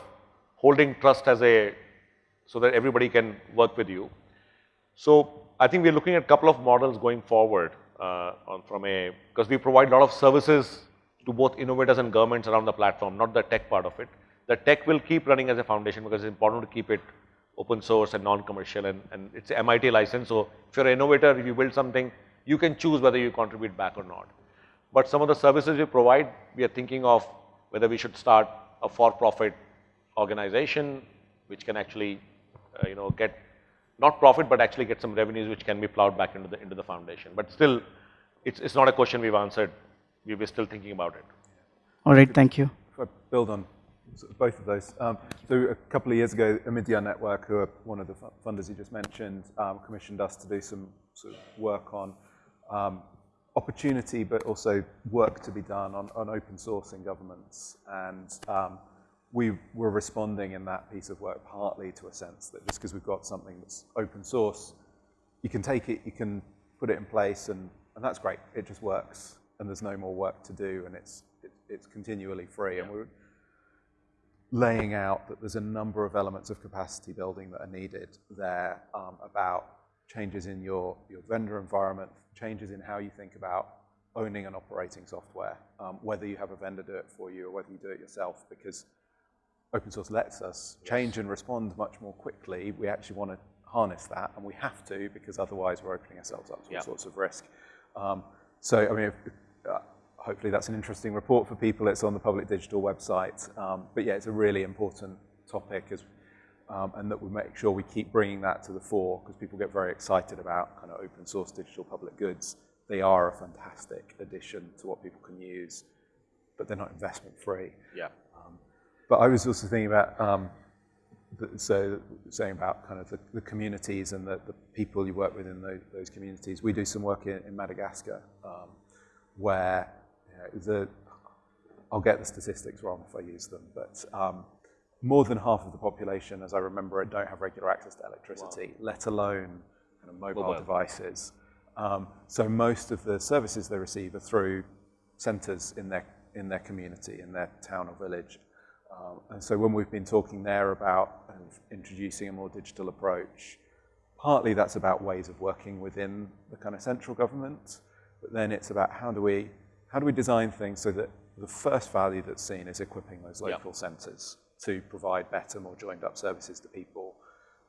holding trust as a so that everybody can work with you. So I think we're looking at a couple of models going forward uh, on from a, because we provide a lot of services to both innovators and governments around the platform, not the tech part of it. The tech will keep running as a foundation because it's important to keep it open source and non-commercial and, and it's MIT license. So if you're an innovator, if you build something, you can choose whether you contribute back or not. But some of the services we provide, we are thinking of whether we should start a for-profit organization which can actually you know, get not profit, but actually get some revenues which can be plowed back into the, into the foundation. But still, it's, it's not a question we've answered. We were still thinking about it. All right, thank you. If I build on both of those. Um, so a couple of years ago, Omidyar Network, who are one of the funders you just mentioned, um, commissioned us to do some sort of work on um, opportunity, but also work to be done on, on open source in governments. And um, we were responding in that piece of work partly to a sense that just because we've got something that's open source, you can take it, you can put it in place, and, and that's great. It just works, and there's no more work to do, and it's, it, it's continually free. Yeah. And we're laying out that there's a number of elements of capacity building that are needed there um, about changes in your, your vendor environment, changes in how you think about owning and operating software, um, whether you have a vendor do it for you or whether you do it yourself, because open source lets us change and respond much more quickly, we actually want to harness that, and we have to because otherwise we're opening ourselves up to all sorts of risk. Um, so, I mean, if, uh, hopefully that's an interesting report for people. It's on the public digital website. Um, but yeah, it's a really important topic as, um, and that we make sure we keep bringing that to the fore because people get very excited about kind of open source digital public goods. They are a fantastic addition to what people can use, but they're not investment free. Yeah. But I was also thinking about, um, the, so saying about kind of the, the communities and the, the, people you work with in those, those communities. We do some work in, in Madagascar um, where you know, the, I'll get the statistics wrong if I use them, but um, more than half of the population, as I remember it, don't have regular access to electricity, wow. let alone kind of mobile, mobile. devices. Um, so most of the services they receive are through centres in their, in their community, in their town or village. Um, and so when we've been talking there about introducing a more digital approach, partly that's about ways of working within the kind of central government, but then it's about how do we, how do we design things so that the first value that's seen is equipping those local yep. centres to provide better, more joined up services to people,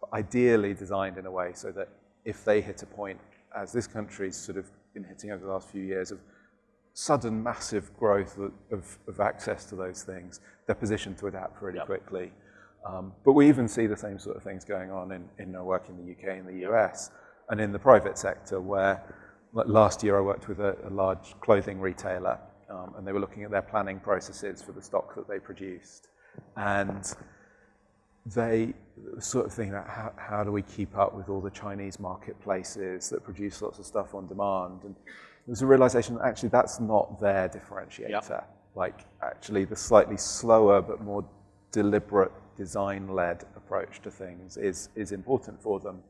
but ideally designed in a way so that if they hit a point, as this country's sort of been hitting over the last few years, of sudden massive growth of, of, access to those things, they're positioned to adapt really yep. quickly. Um, but we even see the same sort of things going on in, in our work in the UK and the US and in the private sector where like last year I worked with a, a large clothing retailer um, and they were looking at their planning processes for the stock that they produced. And they sort of thinking about how, how do we keep up with all the Chinese marketplaces that produce lots of stuff on demand. And there's a realization that actually that's not their differentiator. Yep. Like actually the slightly slower but more deliberate design-led approach to things is, is important for them.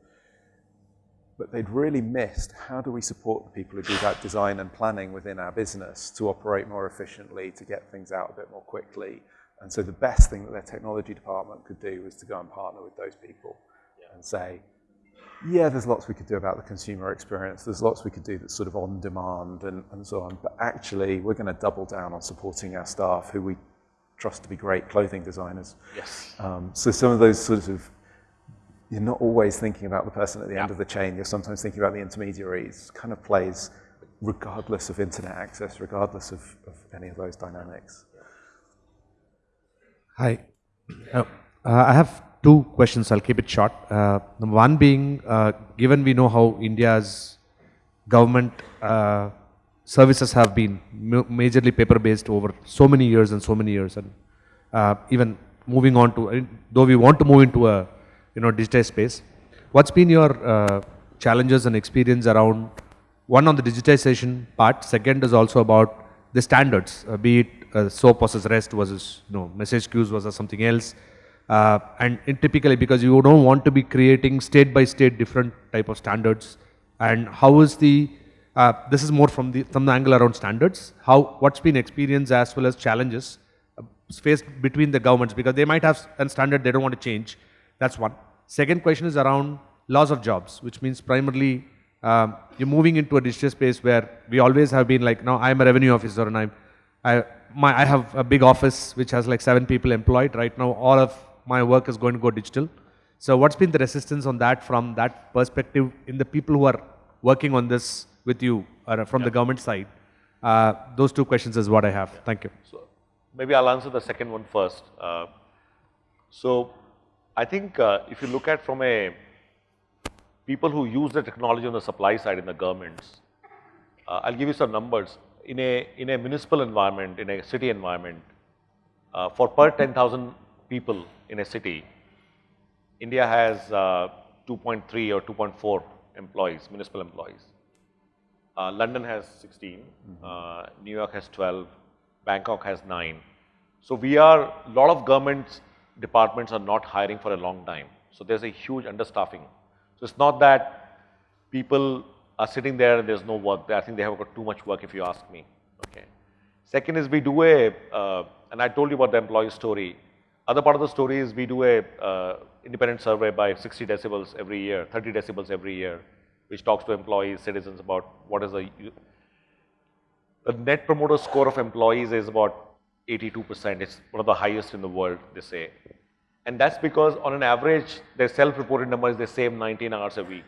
But they'd really missed how do we support the people who do that design and planning within our business to operate more efficiently, to get things out a bit more quickly. And so the best thing that their technology department could do was to go and partner with those people yeah. and say, yeah, there's lots we could do about the consumer experience. There's lots we could do that's sort of on demand and, and so on. But actually, we're going to double down on supporting our staff who we trust to be great clothing designers. Yes. Um, so some of those sort of, you're not always thinking about the person at the yeah. end of the chain. You're sometimes thinking about the intermediaries. Kind of plays regardless of internet access, regardless of, of any of those dynamics. Hi. Uh, I have two questions. I'll keep it short. Uh, one being, uh, given we know how India's government uh, services have been majorly paper-based over so many years and so many years, and uh, even moving on to, though we want to move into a you know digitized space, what's been your uh, challenges and experience around one on the digitization part. Second is also about the standards, uh, be it SOAP versus REST versus you know message queues versus something else. Uh, and typically because you don't want to be creating state by state different type of standards. And how is the uh, this is more from the from the angle around standards. How what's been experience as well as challenges uh, faced between the governments because they might have a standard they don't want to change. That's one. Second question is around loss of jobs which means primarily um, you're moving into a digital space where we always have been like now I'm a revenue officer and I'm I, my, I have a big office which has like seven people employed. Right now all of my work is going to go digital. So what's been the resistance on that from that perspective in the people who are working on this with you or from yeah. the government side? Uh, those two questions is what I have. Yeah. Thank you. So maybe I'll answer the second one first. Uh, so I think uh, if you look at from a people who use the technology on the supply side in the governments, uh, I'll give you some numbers. In a, in a municipal environment, in a city environment, uh, for per 10,000 people in a city, India has uh, 2.3 or 2.4 employees, municipal employees. Uh, London has 16, mm -hmm. New York has 12, Bangkok has 9. So we are, a lot of government departments are not hiring for a long time. So there's a huge understaffing. So it's not that people are sitting there and there's no work. I think they have got too much work if you ask me. Okay. Second is we do a, uh, and I told you about the employee story. Other part of the story is we do a uh, independent survey by 60 decibels every year, 30 decibels every year, which talks to employees, citizens about what is the, the net promoter score of employees is about 82%. It's one of the highest in the world, they say. And that's because on an average, their self-reported number is they save 19 hours a week.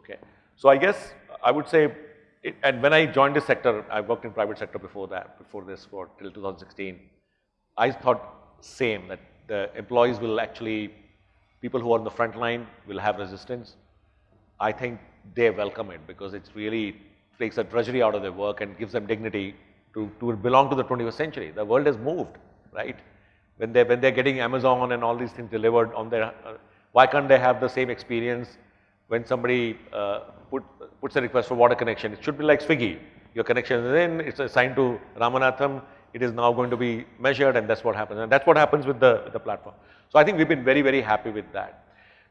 Okay. So I guess I would say it, and when I joined this sector, I worked in private sector before that, before this, for till 2016. I thought same that the employees will actually, people who are on the front line will have resistance. I think they welcome it because it's really takes the drudgery out of their work and gives them dignity to, to belong to the 21st century. The world has moved, right? When they when they're getting Amazon and all these things delivered on their, uh, why can't they have the same experience when somebody uh, put, puts a request for water connection? It should be like Swiggy. Your connection is in, it's assigned to Ramanatham, it is now going to be measured and that's what happens. And that's what happens with the, with the platform. So I think we've been very, very happy with that.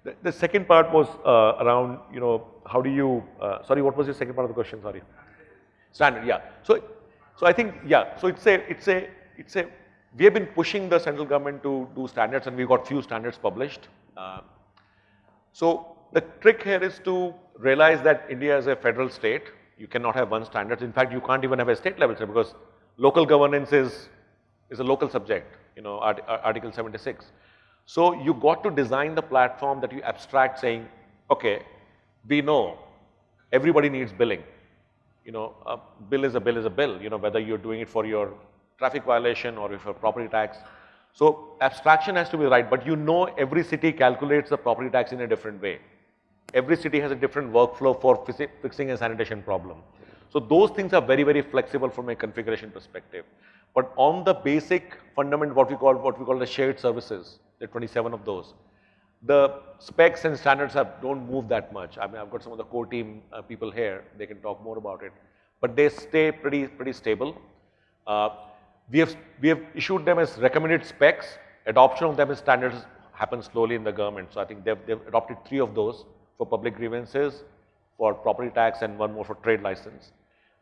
The, the second part was uh, around, you know, how do you, uh, sorry, what was your second part of the question? Sorry. Standard, yeah. So, so I think, yeah, so it's a, it's a, it's a, we have been pushing the central government to do standards and we've got few standards published. Uh, so the trick here is to realize that India is a federal state. You cannot have one standard. In fact, you can't even have a state level standard because local governance is, is a local subject, you know, Art, Article 76. So you got to design the platform that you abstract saying, okay, we know everybody needs billing. You know, a bill is a bill is a bill, you know, whether you're doing it for your traffic violation or if your property tax. So abstraction has to be right, but you know every city calculates the property tax in a different way. Every city has a different workflow for fixing a sanitation problem. So those things are very, very flexible from a configuration perspective. But on the basic fundament, what we call what we call the shared services, there are 27 of those. The specs and standards have don't move that much. I mean, I've got some of the core team uh, people here; they can talk more about it. But they stay pretty pretty stable. Uh, we have we have issued them as recommended specs. Adoption of them as standards happens slowly in the government. So I think they've they've adopted three of those for public grievances, for property tax, and one more for trade license.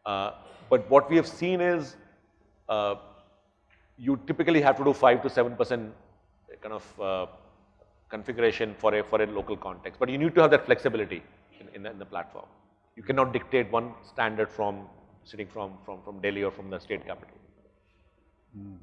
Uh, but what we have seen is uh, you typically have to do 5 to 7 percent kind of uh, configuration for a, for a local context. But you need to have that flexibility in, in, the, in the platform. You cannot dictate one standard from sitting from, from, from Delhi or from the state capital. Mm.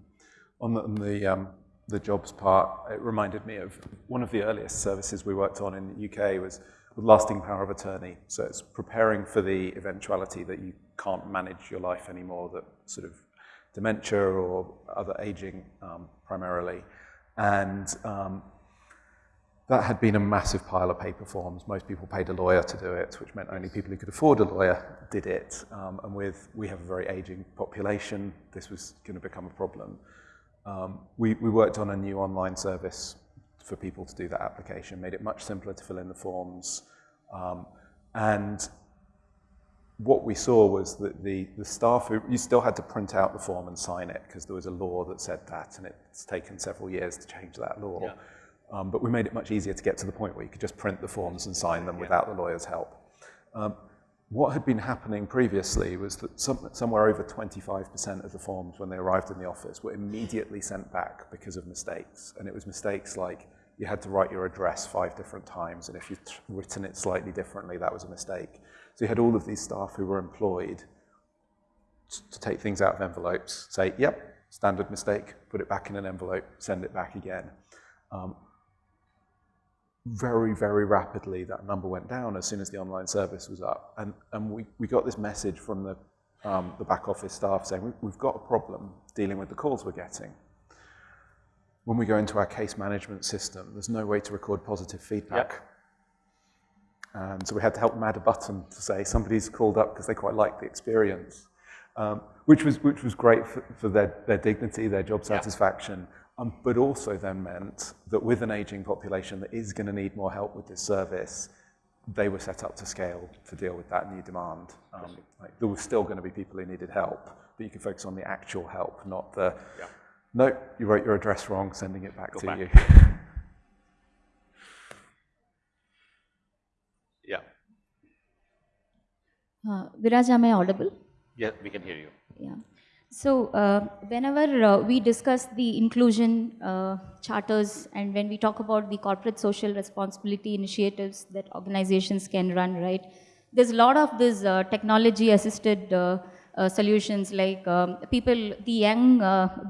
On the, on the, um, the jobs part, it reminded me of one of the earliest services we worked on in the UK was with lasting power of attorney. So it's preparing for the eventuality that you can't manage your life anymore, that sort of dementia or other aging um, primarily. And um, that had been a massive pile of paper forms. Most people paid a lawyer to do it, which meant only people who could afford a lawyer did it. Um, and with, we have a very aging population, this was going to become a problem. Um, we, we worked on a new online service for people to do that application, made it much simpler to fill in the forms. Um, and what we saw was that the, the staff, who, you still had to print out the form and sign it because there was a law that said that and it's taken several years to change that law. Yeah. Um, but we made it much easier to get to the point where you could just print the forms and sign them yeah. without the lawyer's help. Um, what had been happening previously was that some, somewhere over 25% of the forms when they arrived in the office were immediately sent back because of mistakes. And it was mistakes like you had to write your address five different times, and if you'd written it slightly differently, that was a mistake. So you had all of these staff who were employed to take things out of envelopes, say, yep, standard mistake, put it back in an envelope, send it back again. Um, very, very rapidly, that number went down as soon as the online service was up. And, and we, we got this message from the, um, the back office staff saying, we, we've got a problem dealing with the calls we're getting. When we go into our case management system, there's no way to record positive feedback. Yep. And so we had to help them add a button to say somebody's called up because they quite like the experience, um, which, was, which was great for, for their, their dignity, their job satisfaction. Um, but also then meant that with an aging population that is going to need more help with this service, they were set up to scale to deal with that new demand. Um, like there was still going to be people who needed help, but you could focus on the actual help, not the, yeah. No, you wrote your address wrong, sending it back Go to back. you. yeah. Uh, Viraj, am I audible? Yeah, we can hear you. Yeah. So uh, whenever uh, we discuss the inclusion uh, charters and when we talk about the corporate social responsibility initiatives that organizations can run, right, there's a lot of this uh, technology assisted uh, uh, solutions like um, people, the young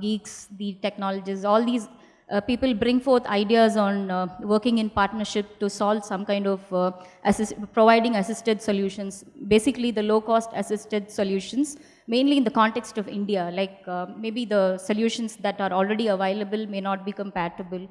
geeks, the technologists, all these uh, people bring forth ideas on uh, working in partnership to solve some kind of uh, assist, providing assisted solutions, basically the low-cost assisted solutions, mainly in the context of India, like uh, maybe the solutions that are already available may not be compatible.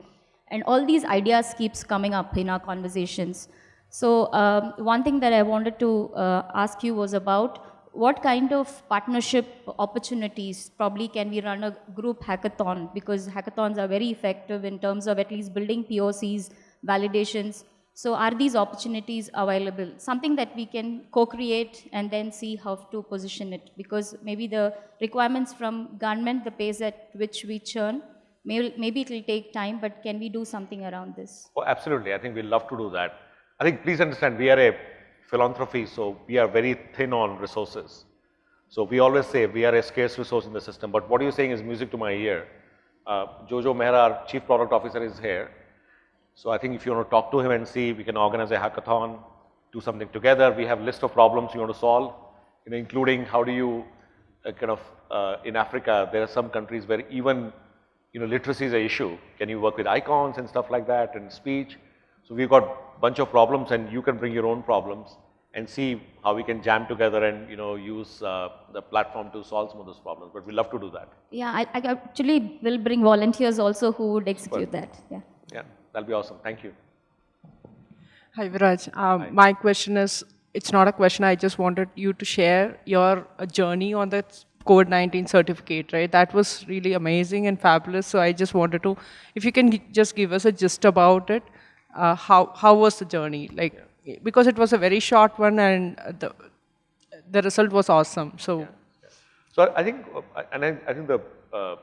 And all these ideas keeps coming up in our conversations. So um, one thing that I wanted to uh, ask you was about what kind of partnership opportunities probably can we run a group hackathon because hackathons are very effective in terms of at least building POCs, validations. So are these opportunities available? Something that we can co-create and then see how to position it because maybe the requirements from government, the pace at which we churn, maybe, maybe it will take time, but can we do something around this? Oh, absolutely. I think we'd love to do that. I think please understand we are a philanthropy, so we are very thin on resources. So we always say we are a scarce resource in the system, but what you're saying is music to my ear. Uh, Jojo Mehra, our chief product officer is here. So I think if you want to talk to him and see, we can organize a hackathon, do something together. We have list of problems you want to solve, you know, including how do you uh, kind of, uh, in Africa, there are some countries where even, you know, literacy is an issue. Can you work with icons and stuff like that and speech? So we've got bunch of problems and you can bring your own problems and see how we can jam together and you know use uh, the platform to solve some of those problems. But we love to do that. Yeah, I, I actually will bring volunteers also who would execute that. Yeah. Yeah, that'll be awesome. Thank you. Hi, Viraj. Um, My question is, it's not a question, I just wanted you to share your uh, journey on the COVID-19 certificate, right? That was really amazing and fabulous. So I just wanted to, if you can just give us a gist about it, uh, how, how was the journey? Like, because it was a very short one and the, the result was awesome. So So I think, uh, and I, I think the uh,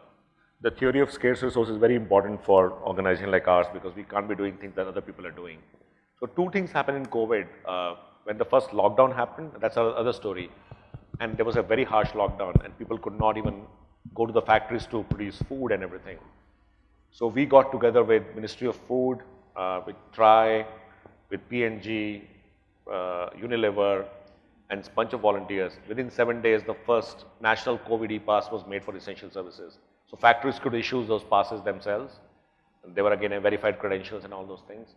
the theory of scarce resource is very important for organization like ours because we can't be doing things that other people are doing. So two things happened in COVID. Uh, when the first lockdown happened, that's another story, and there was a very harsh lockdown, and people could not even go to the factories to produce food and everything. So we got together with Ministry of Food, with TRI, with P&G, uh, Unilever, and a bunch of volunteers. Within seven days, the first national COVID e-pass was made for essential services. So factories could issue those passes themselves. They were again verified credentials and all those things.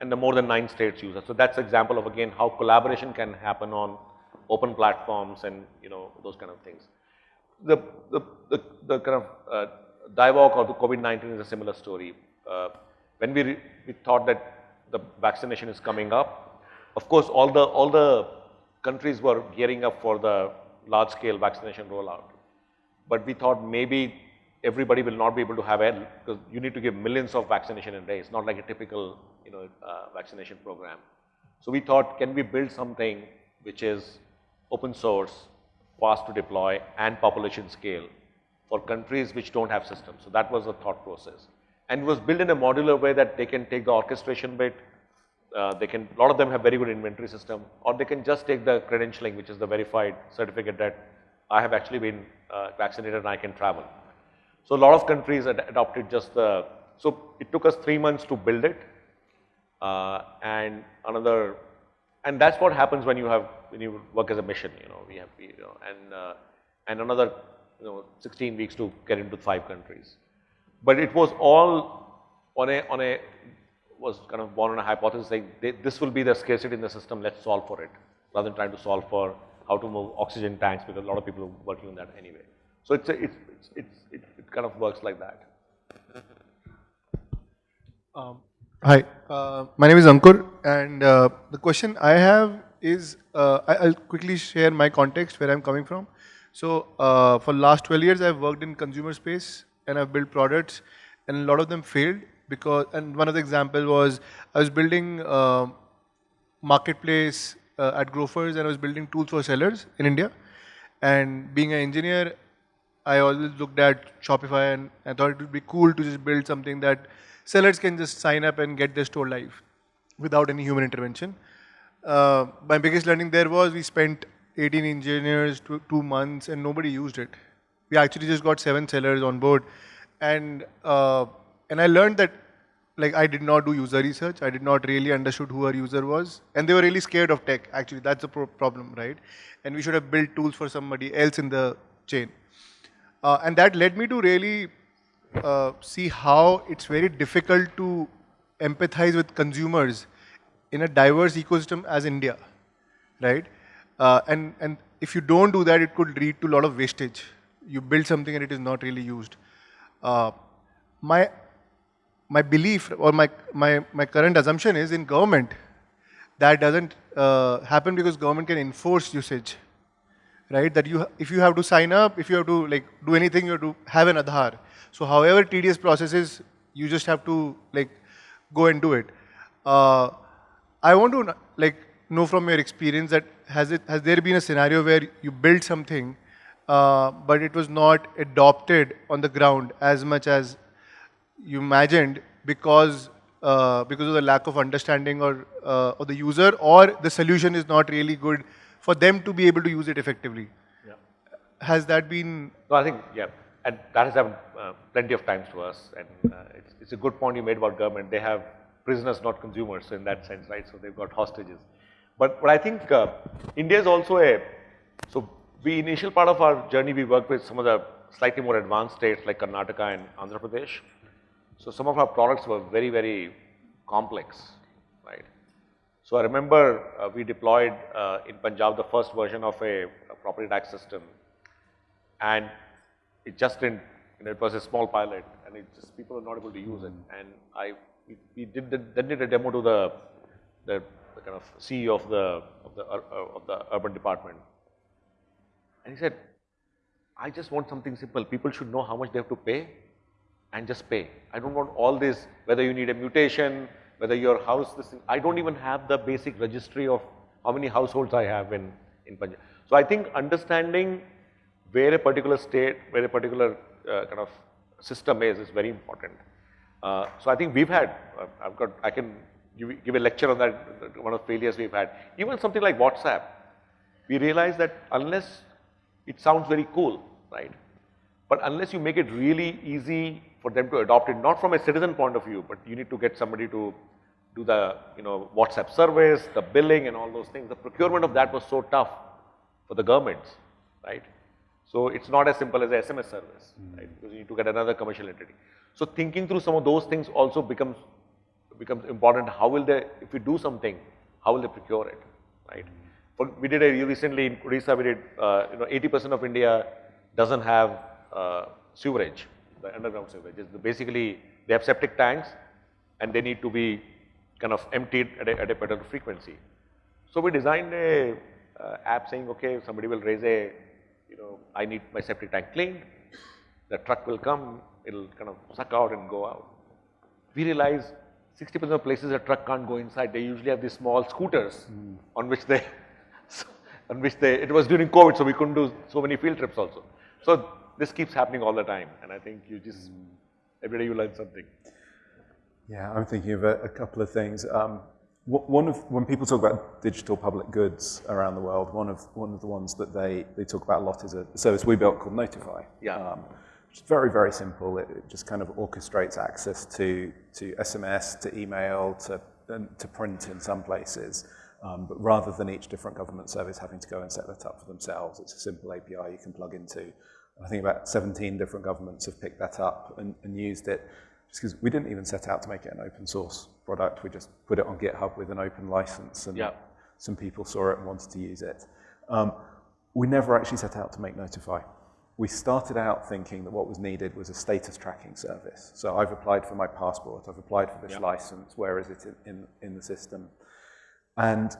And the more than nine states use it. So that's example of again how collaboration can happen on open platforms and you know those kind of things. The, the, the, the kind of uh, DIVOC or the COVID-19 is a similar story. Uh, when we, we thought that the vaccination is coming up, of course, all the, all the countries were gearing up for the large scale vaccination rollout. But we thought maybe everybody will not be able to have it because you need to give millions of vaccination in a day. It's not like a typical, you know, uh, vaccination program. So we thought, can we build something which is open source, fast to deploy and population scale for countries which don't have systems. So that was the thought process. And it was built in a modular way that they can take the orchestration bit, uh, they can, a lot of them have very good inventory system, or they can just take the credentialing, which is the verified certificate that I have actually been uh, vaccinated and I can travel. So a lot of countries ad adopted just the, so it took us three months to build it, uh, and another, and that's what happens when you have, when you work as a mission, you know, we have, you know, and, uh, and another, you know, 16 weeks to get into five countries. But it was all on a, on a, was kind of born on a hypothesis saying they, this will be the scarcity in the system, let's solve for it, rather than trying to solve for how to move oxygen tanks because a lot of people are working on that anyway. So it's, a, it's, it's, it's, it, it kind of works like that. Hi, uh, my name is Ankur, and uh, the question I have is uh, I, I'll quickly share my context where I'm coming from. So, uh, for last 12 years, I've worked in consumer space and I've built products, and a lot of them failed because. And one of the examples was I was building uh, marketplace uh, at Grofers, and I was building tools for sellers in India. And being an engineer, I always looked at Shopify and I thought it would be cool to just build something that sellers can just sign up and get their store live without any human intervention. Uh, my biggest learning there was we spent 18 engineers, two, two months, and nobody used it. We actually just got seven sellers on board, and uh, and I learned that like I did not do user research. I did not really understood who our user was, and they were really scared of tech. Actually, that's the pro problem, right? And we should have built tools for somebody else in the chain. Uh, and that led me to really uh, see how it's very difficult to empathize with consumers in a diverse ecosystem as India, right? Uh, and and if you don't do that, it could lead to a lot of wastage. You build something and it is not really used. Uh, my my belief or my my my current assumption is in government that doesn't uh, happen because government can enforce usage right? That you, if you have to sign up, if you have to like do anything, you have to have an Aadhaar. So however tedious process is, you just have to like go and do it. Uh, I want to like know from your experience that has it has there been a scenario where you build something, uh, but it was not adopted on the ground as much as you imagined because uh, because of the lack of understanding or uh, of the user or the solution is not really good for them to be able to use it effectively. Yeah. Has that been? No, I think, yeah, and that has happened uh, plenty of times to us. And uh, it's, it's a good point you made about government. They have prisoners, not consumers, so in that sense, right? So they've got hostages. But, but I think uh, India is also a, so we initial part of our journey, we worked with some of the slightly more advanced states like Karnataka and Andhra Pradesh. So some of our products were very, very complex, right? So I remember uh, we deployed uh, in Punjab the first version of a, a, property tax system and it just didn't, you know, it was a small pilot and it just, people were not able to use it. And I, we, we did, the, then did a demo to the, the, the kind of CEO of the, of the, uh, of the urban department. And he said, I just want something simple. People should know how much they have to pay and just pay. I don't want all this, whether you need a mutation, whether your house, this thing, I don't even have the basic registry of how many households I have in, in Punjab. So I think understanding where a particular state, where a particular uh, kind of system is, is very important. Uh, so I think we've had, uh, I've got, I can give, give a lecture on that, one of the failures we've had. Even something like WhatsApp, we realize that unless it sounds very cool, right? But unless you make it really easy for them to adopt it, not from a citizen point of view, but you need to get somebody to do the, you know, WhatsApp service, the billing and all those things. The procurement of that was so tough for the governments, right? So it's not as simple as a SMS service, mm. right? Because you need to get another commercial entity. So thinking through some of those things also becomes becomes important. How will they, if we do something, how will they procure it, right? We did a recently in Odisha, we did, uh, you know, 80% of India doesn't have uh, sewerage the underground sewerage. Is basically, they have septic tanks and they need to be kind of emptied at a, at a particular frequency. So we designed a uh, app saying, okay, somebody will raise a, you know, I need my septic tank cleaned. The truck will come, it'll kind of suck out and go out. We realize 60% of places a truck can't go inside. They usually have these small scooters mm. on which they, on which they, it was during COVID, so we couldn't do so many field trips also. So this keeps happening all the time. And I think you just, every day you learn something. Yeah, I'm thinking of a, a couple of things. Um, one of, when people talk about digital public goods around the world, one of, one of the ones that they, they talk about a lot is a service we built called Notify. Yeah. Um, it's very, very simple. It, it, just kind of orchestrates access to, to SMS, to email, to, to print in some places. Um, but rather than each different government service having to go and set that up for themselves, it's a simple API you can plug into. I think about 17 different governments have picked that up and, and used it just because we didn't even set out to make it an open source product. We just put it on GitHub with an open license and yeah. some people saw it and wanted to use it. Um, we never actually set out to make Notify. We started out thinking that what was needed was a status tracking service. So I've applied for my passport, I've applied for this yeah. license, where is it in, in, in the system? And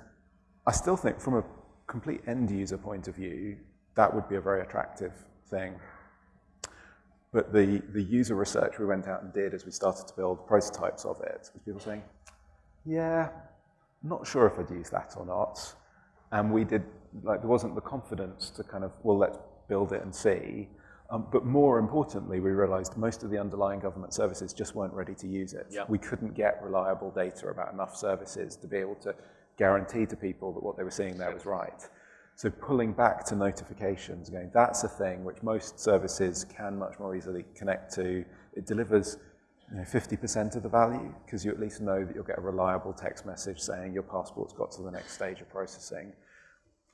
I still think from a complete end user point of view, that would be a very attractive thing. But the, the user research we went out and did as we started to build prototypes of it was people saying, yeah, not sure if I'd use that or not. And we did, like, there wasn't the confidence to kind of, well, let's build it and see. Um, but more importantly, we realized most of the underlying government services just weren't ready to use it. Yep. We couldn't get reliable data about enough services to be able to guarantee to people that what they were seeing there was right. So pulling back to notifications, going, that's a thing which most services can much more easily connect to. It delivers 50% of the value because you at least know that you'll get a reliable text message saying your passport's got to the next stage of processing.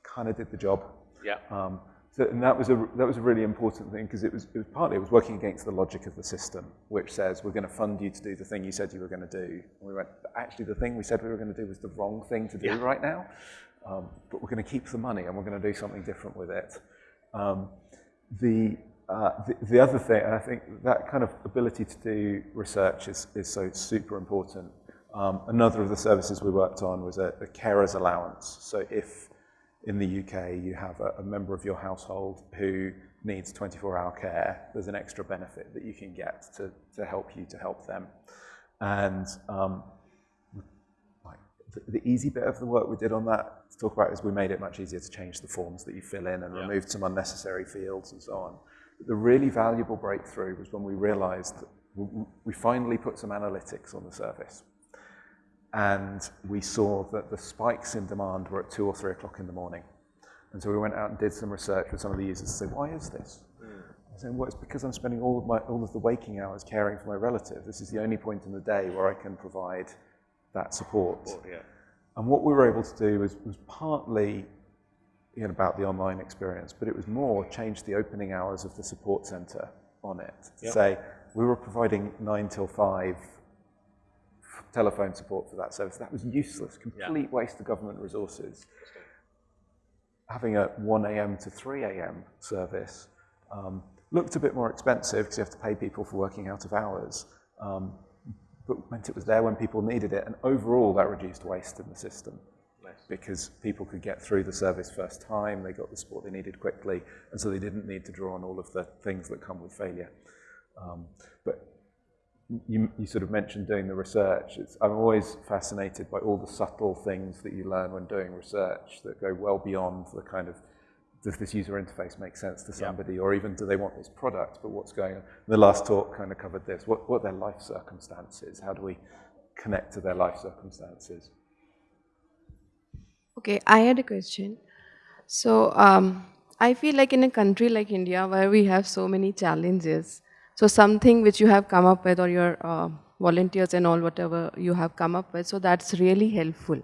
Kind of did the job. Yeah. Um, So, and that was a that was a really important thing because it was it was partly it was working against the logic of the system, which says we're going to fund you to do the thing you said you were going to do. And we went, actually, the thing we said we were going to do was the wrong thing to do Yeah. right now. Um, but we're going to keep the money and we're going to do something different with it. Um, the, uh, the the other thing, and I think that kind of ability to do research is is so super important. Um, another of the services we worked on was a, a carer's allowance. So if in the UK you have a, a member of your household who needs 24-hour care, there's an extra benefit that you can get to, to help you to help them. And um, like the, the easy bit of the work we did on that to talk about is we made it much easier to change the forms that you fill in and removed some unnecessary fields and so on. The really valuable breakthrough was when we realized that w- w- we finally put some analytics on the surface. And we saw that the spikes in demand were at two or three o'clock in the morning. And so we went out and did some research with some of the users to say, why is this? Hmm. I said, well, it's because I'm spending all of, my, all of the waking hours caring for my relative. This is the only point in the day where I can provide that support. yeah. And what we were able to do was, was partly you know, about the online experience, but it was more change the opening hours of the support center on it. Yep. say we were providing nine till five telephone support for that service. That was useless, complete waste of government resources. Having a 1 a.m. to 3 a.m. service um, looked a bit more expensive because you have to pay people for working out of hours. Um, but meant it was there when people needed it. And overall, that reduced waste in the system. Because people could get through the service first time, they got the support they needed quickly, and so they didn't need to draw on all of the things that come with failure. Um, but you, you sort of mentioned doing the research. It's, I'm always fascinated by all the subtle things that you learn when doing research that go well beyond the kind of does this user interface make sense to somebody, or even do they want this product, but what's going on? The last talk kind of covered this. What, what are their life circumstances? How do we connect to their life circumstances? Okay, I had a question. So, um, I feel like in a country like India where we have so many challenges, so something which you have come up with or your uh, volunteers and all whatever you have come up with, so that's really helpful.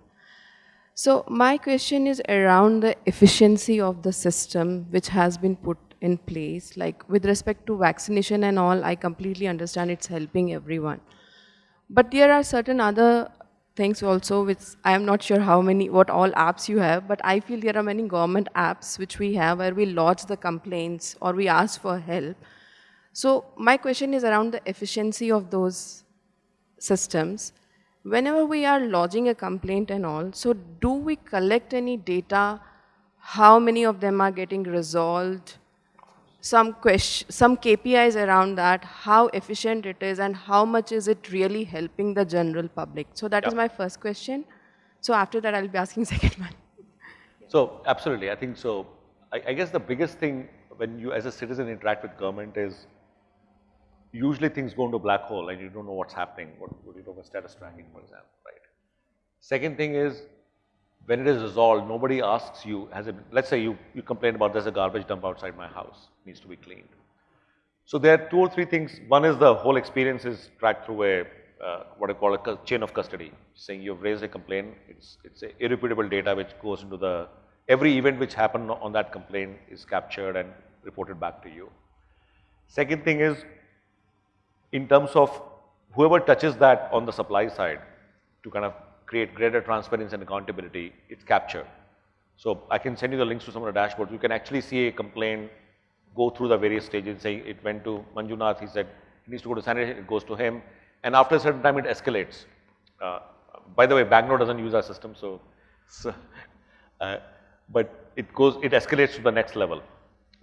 So my question is around the efficiency of the system which has been put in place, like with respect to vaccination and all, I completely understand it's helping everyone. But there are certain other things also which I am not sure how many, what all apps you have, but I feel there are many government apps which we have where we lodge the complaints or we ask for help. So my question is around the efficiency of those systems. Whenever we are lodging a complaint and all, so do we collect any data? How many of them are getting resolved? Some question, some KPIs around that, how efficient it is and how much is it really helping the general public? So that is Yeah. my first question. So after that, I'll be asking second one. So absolutely, I think so. I, I guess the biggest thing when you as a citizen interact with government is usually things go into black hole and you don't know what's happening, what, what you know about status tracking, for example, right? Second thing is when it is resolved, nobody asks you, has it, let's say you, you complain about there's a garbage dump outside my house, needs to be cleaned. So there are two or three things. One is the whole experience is tracked through a, uh, what I call a chain of custody, saying you've raised a complaint, it's, it's a irrepeatable data which goes into the, every event which happened on that complaint is captured and reported back to you. Second thing is, in terms of whoever touches that on the supply side to kind of create greater transparency and accountability, it's captured. So I can send you the links to some of the dashboards. You can actually see a complaint go through the various stages, say it went to Manjunath, he said it needs to go to sanitation, it goes to him, and after a certain time it escalates. Uh, by the way, Bangalore doesn't use our system, so, so uh, but it goes, it escalates to the next level.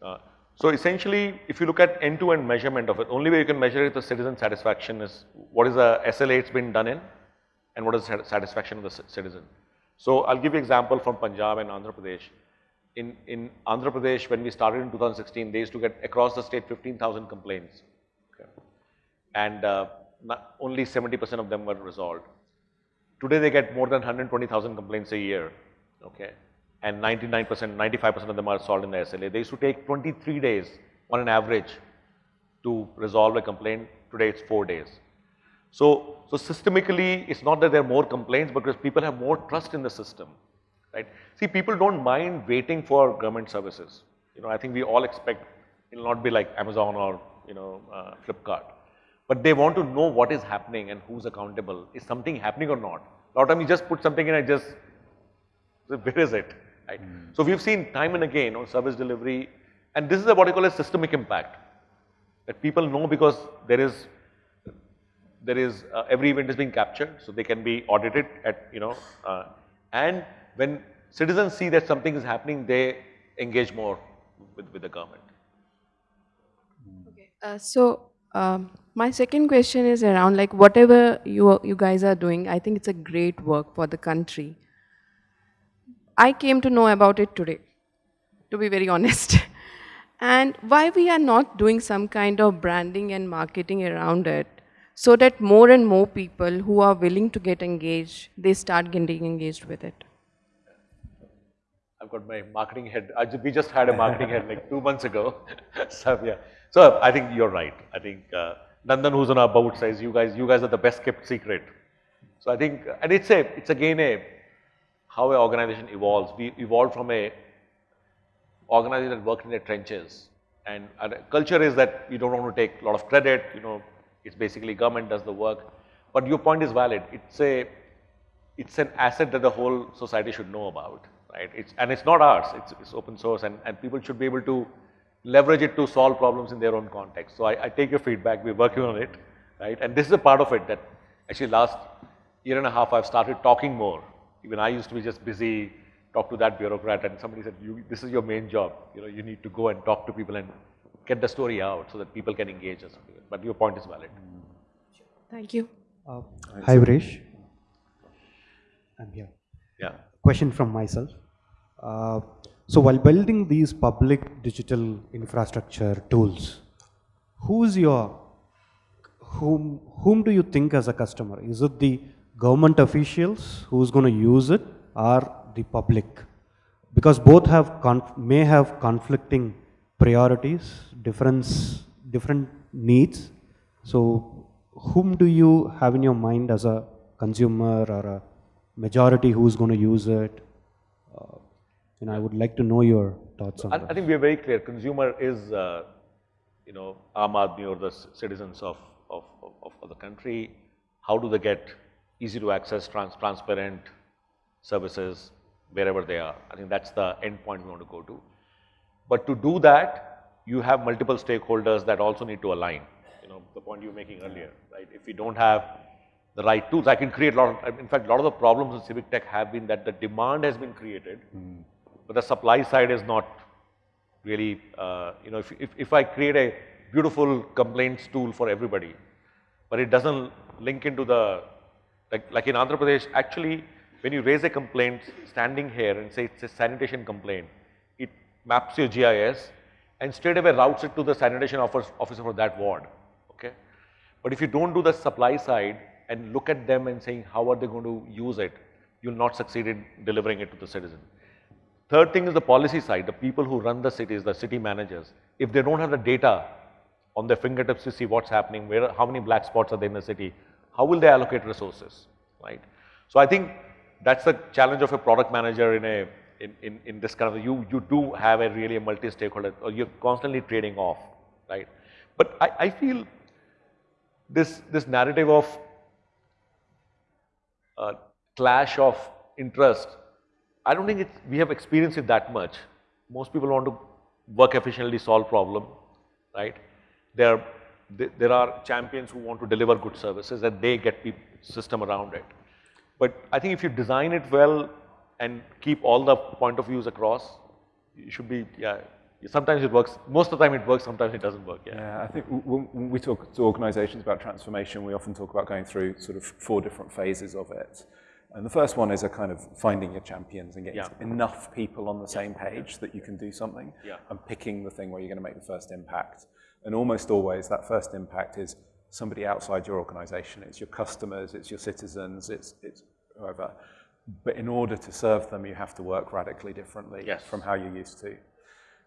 Uh, so essentially, if you look at end-to-end measurement of it, only way you can measure it the citizen satisfaction is what is the SLA it's been done in, and what is the satisfaction of the citizen. So I'll give you example from Punjab and Andhra Pradesh. In, in Andhra Pradesh, when we started in 2016, they used to get across the state 15,000 complaints. Okay. And uh, only 70% of them were resolved. Today they get more than 120,000 complaints a year. Okay. And 99%, 95% of them are solved in the SLA. They used to take 23 days on an average to resolve a complaint. Today it's four days. So, so systemically, it's not that there are more complaints, but because people have more trust in the system, right? See, people don't mind waiting for government services. You know, I think we all expect it'll not be like Amazon or, you know, uh, Flipkart. But they want to know what is happening and who's accountable. Is something happening or not? A lot of time you just put something in and just, where is it? Right? So we've seen time and again on service delivery, and this is what I call a systemic impact. That people know because there is, there is, uh, every event is being captured, so they can be audited at, you know, uh, and when citizens see that something is happening, they engage more with, with the government. Uh, so um, my second question is around like whatever you you guys are doing, I think it's a great work for the country. I came to know about it today, to be very honest. and why we are not doing some kind of branding and marketing around it, so that more and more people who are willing to get engaged, they start getting engaged with it. I've got my marketing head. We just had a marketing head like two months ago. so yeah. So I think you're right. I think uh, Nandan, who's on our board, says you guys, you guys are the best kept secret. So I think, and it's a, it's again a how an organization evolves. We evolved from a organization that worked in the trenches, and culture is that we don't want to take a lot of credit. You know, it's basically government does the work. But your point is valid. It's a, it's an asset that the whole society should know about, right? It's, and it's not ours, it's, it's open source and, and people should be able to leverage it to solve problems in their own context. So I, I take your feedback, we're working on it, right? And this is a part of it that actually last year and a half I've started talking more. Even I used to be just busy, talk to that bureaucrat and somebody said, you, this is your main job. You know, you need to go and talk to people and get the story out so that people can engage us. But your point is valid. Thank you. Hi, Vrish. I'm here. Yeah. Question from myself. Uh, so while building these public digital infrastructure tools, who's your, whom, whom do you think as a customer? Is it the government officials who's going to use it are the public? Because both have conf- may have conflicting priorities, difference, different needs. So whom do you have in your mind as a consumer or a majority who's going to use it? Uh, know, I would like to know your thoughts on I, that. I think we are very clear. Consumer is, uh, you know, Aam Aadmi or the citizens of, of, of, of the country. How do they get easy to access, trans, transparent services wherever they are? I think that's the end point we want to go to. But to do that, you have multiple stakeholders that also need to align. You know, the point you were making earlier, right? If we don't have the right tools, I can create a lot of, in fact, a lot of the problems in civic tech have been that the demand has been created, but the supply side is not really, uh, you know, if, if, if I create a beautiful complaints tool for everybody, but it doesn't link into the, like, like in Andhra Pradesh, actually, when you raise a complaint standing here and say it's a sanitation complaint, it maps your GIS and straight away routes it to the sanitation officer, for that ward, okay? But if you don't do the supply side and look at them and saying how are they going to use it, you'll not succeed in delivering it to the citizen. Third thing is the policy side, the people who run the cities, the city managers. If they don't have the data on their fingertips to see what's happening, where, how many black spots are there in the city, how will they allocate resources, right? So I think that's the challenge of a product manager in a, in, in, in this kind of, you, you do have a really a multi-stakeholder, or you're constantly trading off, right? But I, I feel this, this narrative of uh, clash of interest, I don't think it's, we have experienced it that much. Most people want to work efficiently, solve problem, right? There, th- there are champions who want to deliver good services and they get the system around it. But I think if you design it well and keep all the point of views across, you should be, yeah, sometimes it works, most of the time it works, sometimes it doesn't work, yeah. Yeah, I think when we talk to organizations about transformation, we often talk about going through sort of four different phases of it. And the first one is a kind of finding your champions and getting Yeah. enough people on the same page that you can do something Yeah. and picking the thing where you're going to make the first impact. And almost always that first impact is somebody outside your organization. It's your customers, it's your citizens, it's, it's whoever. But in order to serve them, you have to work radically differently Yes. from how you used to.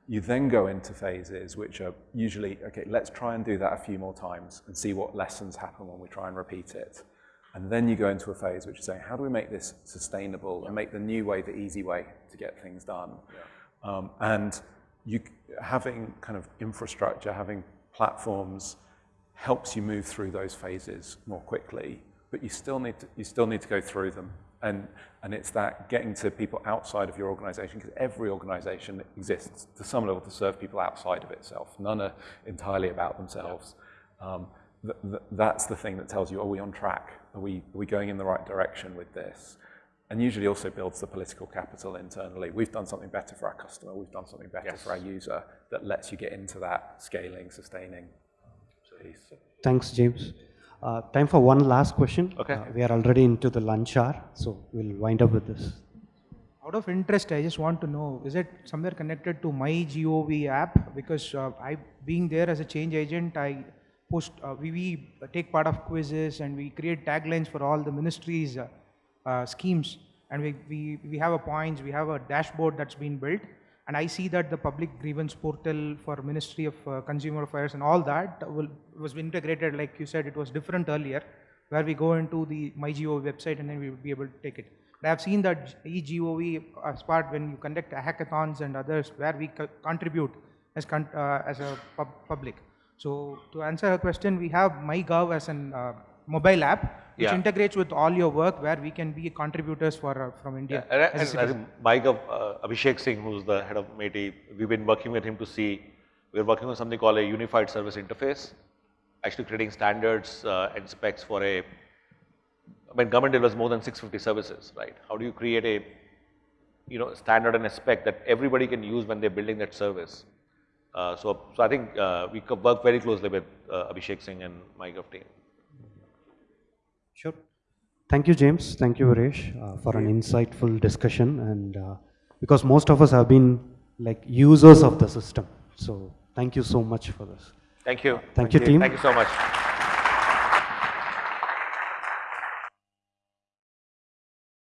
You then go into phases which are usually, okay, let's try and do that a few more times and see what lessons happen when we try and repeat it. And then you go into a phase which is saying, how do we make this sustainable and make the new way the easy way to get things done? Um, and you, having kind of infrastructure, having platforms helps you move through those phases more quickly, but you still need to, you still need to go through them. And, and it's that getting to people outside of your organization, because every organization exists to some level to serve people outside of itself. None are entirely about themselves. Um, th th that's the thing that tells you, are we on track? Are we, are we going in the right direction with this? And usually also builds the political capital internally. We've done something better for our customer, we've done something better Yes. for our user that lets you get into that scaling, sustaining piece. Thanks, James. Uh, time for one last question. Okay. Uh, we are already into the lunch hour, so we'll wind up with this. Out of interest, I just want to know, is it somewhere connected to my GOV app? Because uh, I, being there as a change agent, I post, uh, we, we take part of quizzes and we create taglines for all the ministries' uh, uh, schemes. And we, we, we have a points, we have a dashboard that's been built. And I see that the public grievance portal for Ministry of uh, Consumer Affairs and all that will, was integrated, like you said, it was different earlier, where we go into the MyGov website and then we would be able to take it. But I've seen that eGov as part when you conduct hackathons and others where we co- contribute as, con- uh, as a pub- public. So to answer her question, we have MyGov as an uh, mobile app which Yeah. integrates with all your work where we can be contributors for uh, from India. And, as and citizen. think MyGov, uh, Abhishek Singh, who's the head of MeitY, we've been working with him to see, we're working on something called a unified service interface, actually creating standards uh, and specs for a, I mean, government delivers more than 650 services, right? How do you create a, you know, standard and a spec that everybody can use when they're building that service? Uh, so, so I think uh, we work very closely with uh, Abhishek Singh and MyGov team. Sure. Thank you, James. Thank you, Varesh, uh, for an insightful discussion. And uh, because most of us have been like users of the system. So thank you so much for this. Thank you. Thank you, team. Thank you so much.